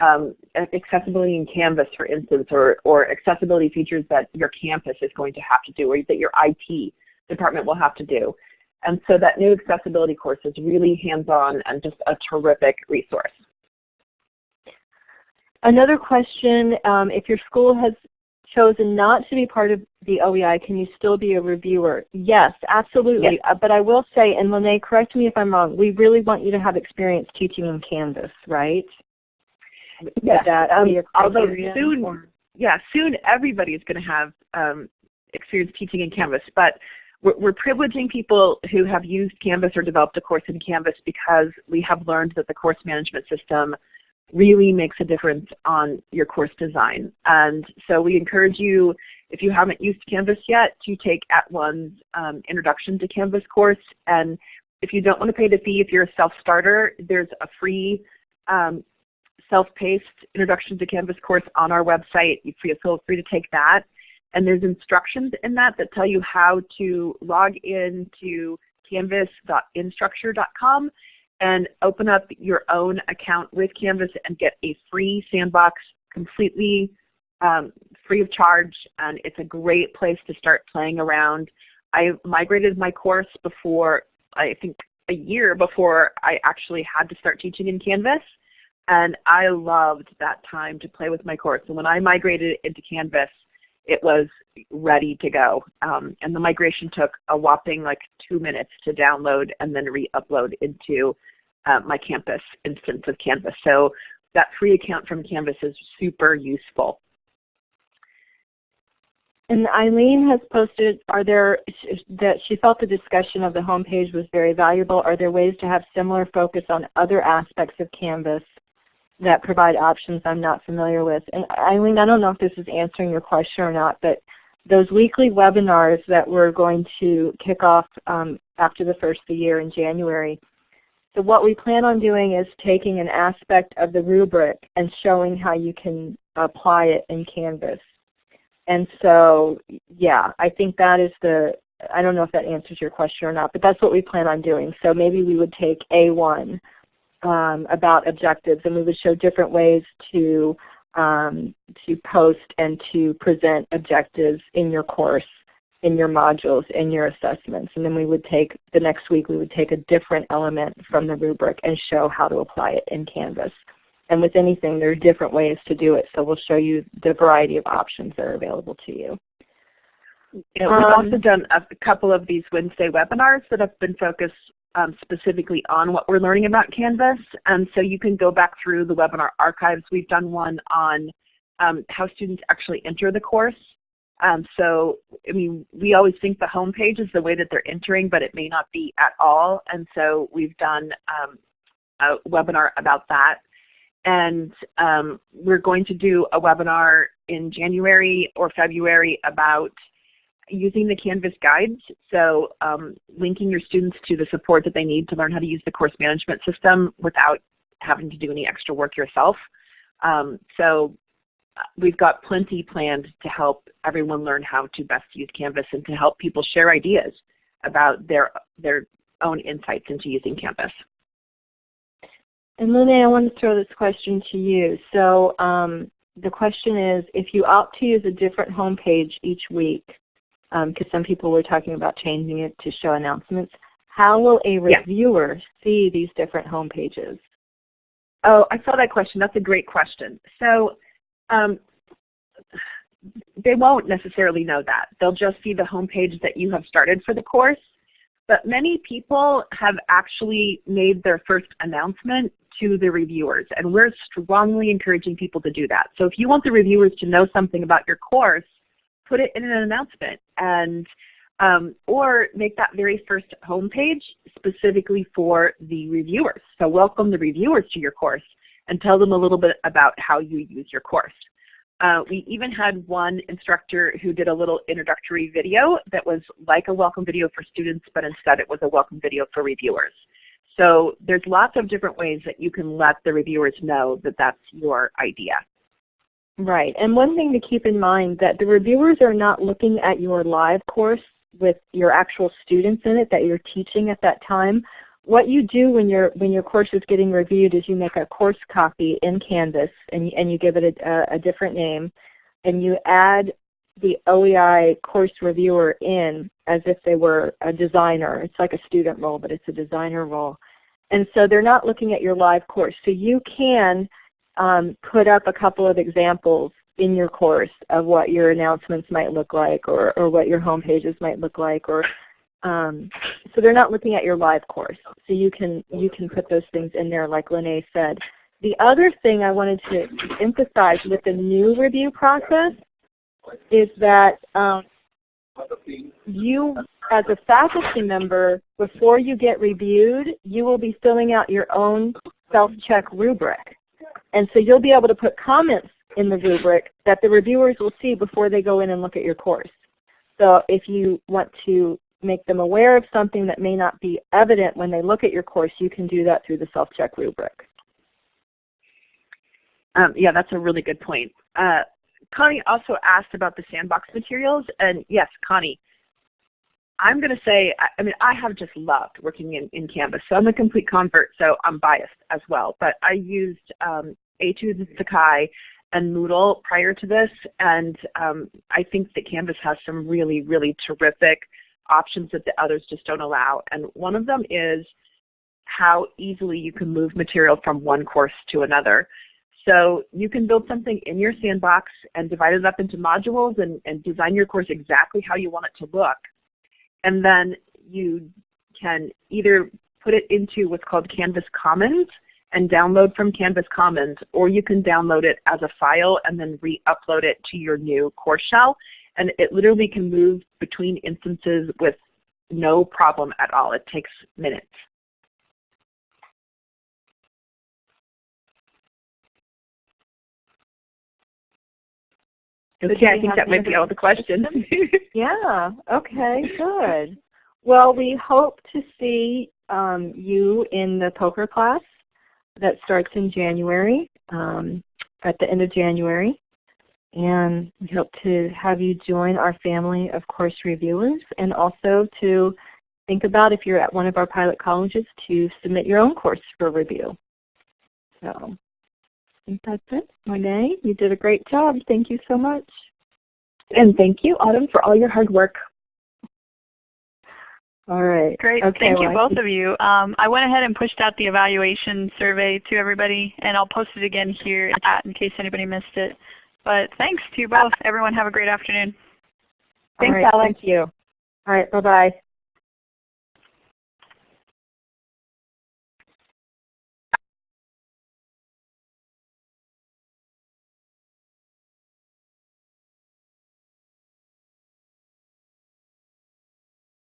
um, accessibility in Canvas, for instance, or, or accessibility features that your campus is going to have to do or that your IT department will have to do. And so that new accessibility course is really hands-on and just a terrific resource. Another question, um, if your school has chosen not to be part of the OEI, can you still be a reviewer? Yes, absolutely. Yes. Uh, but I will say, and Lene, correct me if I'm wrong, we really want you to have experience teaching in Canvas, right? Yes. Um, although soon, or? yeah, soon everybody is going to have um, experience teaching in Canvas. But we're, we're privileging people who have used Canvas or developed a course in Canvas because we have learned that the course management system really makes a difference on your course design. And so we encourage you, if you haven't used Canvas yet, to take At @ONE's um, Introduction to Canvas course. And if you don't want to pay the fee, if you're a self-starter, there's a free um, self-paced Introduction to Canvas course on our website. You feel free to take that. And there's instructions in that that tell you how to log into canvas.instructure.com and open up your own account with Canvas and get a free sandbox completely um, free of charge, and it's a great place to start playing around. I migrated my course before, I think a year before I actually had to start teaching in Canvas. And I loved that time to play with my course. And when I migrated into Canvas, it was ready to go. Um, and the migration took a whopping like two minutes to download and then re-upload into uh, my campus instance of Canvas. So that free account from Canvas is super useful. And Eileen has posted, are there, that she felt the discussion of the homepage was very valuable. Are there ways to have similar focus on other aspects of Canvas that provide options I'm not familiar with? And Eileen, I don't know if this is answering your question or not, but those weekly webinars that we're going to kick off um, after the first of the year in January, so what we plan on doing is taking an aspect of the rubric and showing how you can apply it in Canvas. And so, yeah, I think that is the, I don't know if that answers your question or not, but that's what we plan on doing. So maybe we would take A1 um, about objectives and we would show different ways to, um, to post and to present objectives in your course, in your modules, in your assessments. And then we would take, the next week we would take a different element from the rubric and show how to apply it in Canvas. And with anything, there are different ways to do it. So we'll show you the variety of options that are available to you. we've um, also done a couple of these Wednesday webinars that have been focused um, specifically on what we're learning about Canvas. And so you can go back through the webinar archives. We've done one on um, how students actually enter the course. Um, so, I mean, we always think the home page is the way that they're entering, but it may not be at all. And so we've done um, a webinar about that. And um, we're going to do a webinar in January or February about using the Canvas guides. So um, linking your students to the support that they need to learn how to use the course management system without having to do any extra work yourself. Um, so uh, we've got plenty planned to help everyone learn how to best use Canvas and to help people share ideas about their, their own insights into using Canvas. And Lene, I want to throw this question to you. So um, the question is, if you opt to use a different home page each week, because um, some people were talking about changing it to show announcements, how will a reviewer yeah. see these different home pages? Oh, I saw that question. That's a great question. So um, they won't necessarily know that. They'll just see the home page that you have started for the course. But many people have actually made their first announcement to the reviewers, and we're strongly encouraging people to do that. So if you want the reviewers to know something about your course, put it in an announcement and um, or make that very first homepage specifically for the reviewers. So welcome the reviewers to your course and tell them a little bit about how you use your course. Uh, we even had one instructor who did a little introductory video that was like a welcome video for students, but instead it was a welcome video for reviewers. So there's lots of different ways that you can let the reviewers know that that's your idea. Right, and one thing to keep in mind that the reviewers are not looking at your live course with your actual students in it that you're teaching at that time what you do when your when your course is getting reviewed is you make a course copy in Canvas and and you give it a, a different name, and you add the OEI course reviewer in as if they were a designer. It's like a student role, but it's a designer role. And so they're not looking at your live course. So you can um, put up a couple of examples in your course of what your announcements might look like or, or what your home pages might look like or um, so they're not looking at your live course. So you can, you can put those things in there like Lene said. The other thing I wanted to emphasize with the new review process is that um, you as a faculty member, before you get reviewed, you will be filling out your own self-check rubric. And so you'll be able to put comments in the rubric that the reviewers will see before they go in and look at your course. So if you want to make them aware of something that may not be evident when they look at your course, you can do that through the self-check rubric. Um, yeah, that's a really good point. Uh, Connie also asked about the sandbox materials, and yes, Connie, I'm going to say, I, mean, I have just loved working in, in Canvas. So I'm a complete convert, so I'm biased as well. But I used um, Etudes and Sakai, and Moodle prior to this, and um, I think that Canvas has some really, really terrific options that the others just don't allow. And one of them is how easily you can move material from one course to another. So you can build something in your sandbox and divide it up into modules and, and design your course exactly how you want it to look. And then you can either put it into what's called Canvas Commons and download from Canvas Commons, or you can download it as a file and then re-upload it to your new course shell. And it literally can move between instances with no problem at all. It takes minutes. Okay, I think that might be all the questions. Yeah, okay, good. Well, we hope to see um, you in the POCR class that starts in January, um, at the end of January. And we hope to have you join our family of course reviewers and also to think about if you're at one of our pilot colleges to submit your own course for review. So think that's it. Renee, you did a great job. Thank you so much. And thank you, Autumn, for all your hard work. All right. Great. Okay, Thank you, well, I both of you. Um, I went ahead and pushed out the evaluation survey to everybody, and I'll post it again here in chat in case anybody missed it. But thanks to you both. Everyone have a great afternoon. Thanks, right, Alex. Thank you. All right. Bye-bye.